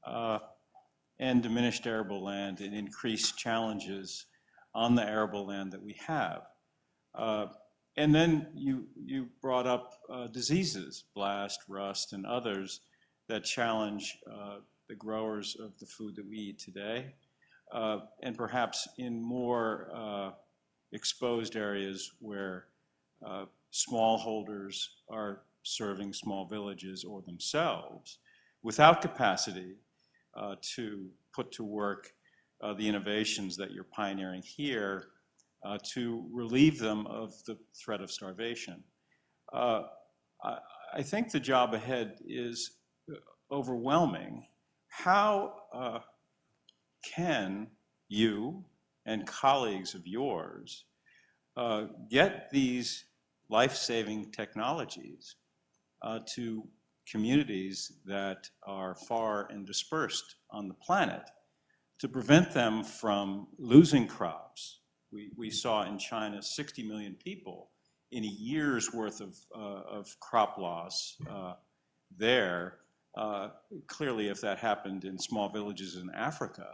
Uh, and diminished arable land and increased challenges on the arable land that we have. And then you, you brought up diseases, blast, rust, and others that challenge the growers of the food that we eat today. And perhaps in more exposed areas where uh, smallholders are serving small villages or themselves without capacity uh, to put to work uh, the innovations that you're pioneering here uh, to relieve them of the threat of starvation. Uh, I, I think the job ahead is uh, overwhelming. How can you and colleagues of yours uh, get these life-saving technologies uh, to communities that are far and dispersed on the planet to prevent them from losing crops. We, we saw in China 60 million people in a year's worth of, uh, of crop loss uh, there. Uh, clearly, if that happened in small villages in Africa,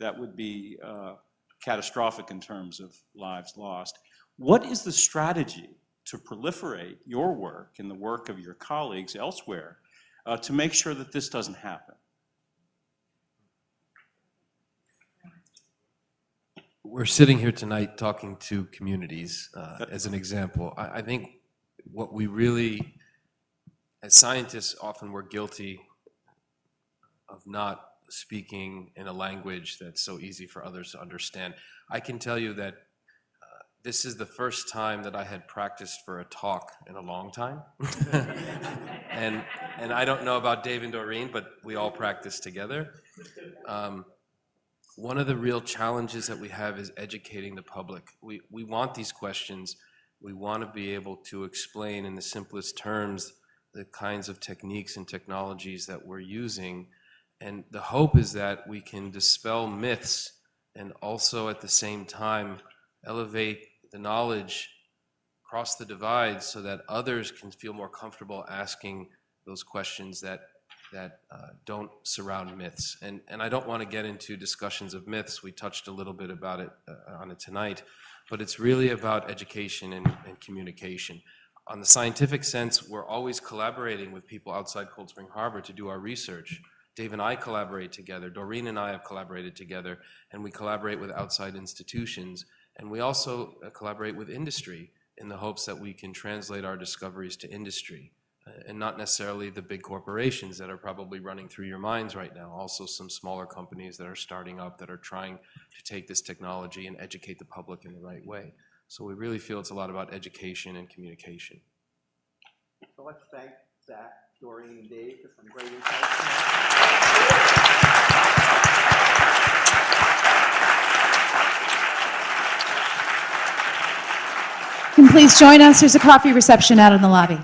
that would be uh, catastrophic in terms of lives lost. What is the strategy to proliferate your work and the work of your colleagues elsewhere uh, to make sure that this doesn't happen? We're sitting here tonight talking to communities uh, as an example. I, I think what we really, as scientists, often we're guilty of not speaking in a language that's so easy for others to understand. I can tell you that uh, this is the first time that I had practiced for a talk in a long time. and, and I don't know about Dave and Doreen, but we all practice together. Um, one of the real challenges that we have is educating the public. We, we want these questions. We want to be able to explain in the simplest terms the kinds of techniques and technologies that we're using. And the hope is that we can dispel myths and also at the same time elevate the knowledge across the divide so that others can feel more comfortable asking those questions that that uh, don't surround myths. And, and I don't want to get into discussions of myths. We touched a little bit about it uh, on it tonight, but it's really about education and, and communication. On the scientific sense, we're always collaborating with people outside Cold Spring Harbor to do our research. Dave and I collaborate together, Doreen and I have collaborated together, and we collaborate with outside institutions. And we also uh, collaborate with industry in the hopes that we can translate our discoveries to industry uh, and not necessarily the big corporations that are probably running through your minds right now. Also some smaller companies that are starting up that are trying to take this technology and educate the public in the right way. So we really feel it's a lot about education and communication. So let's thank Zach, Doreen, and Dave for some great insights. Can please join us? There's a coffee reception out in the lobby.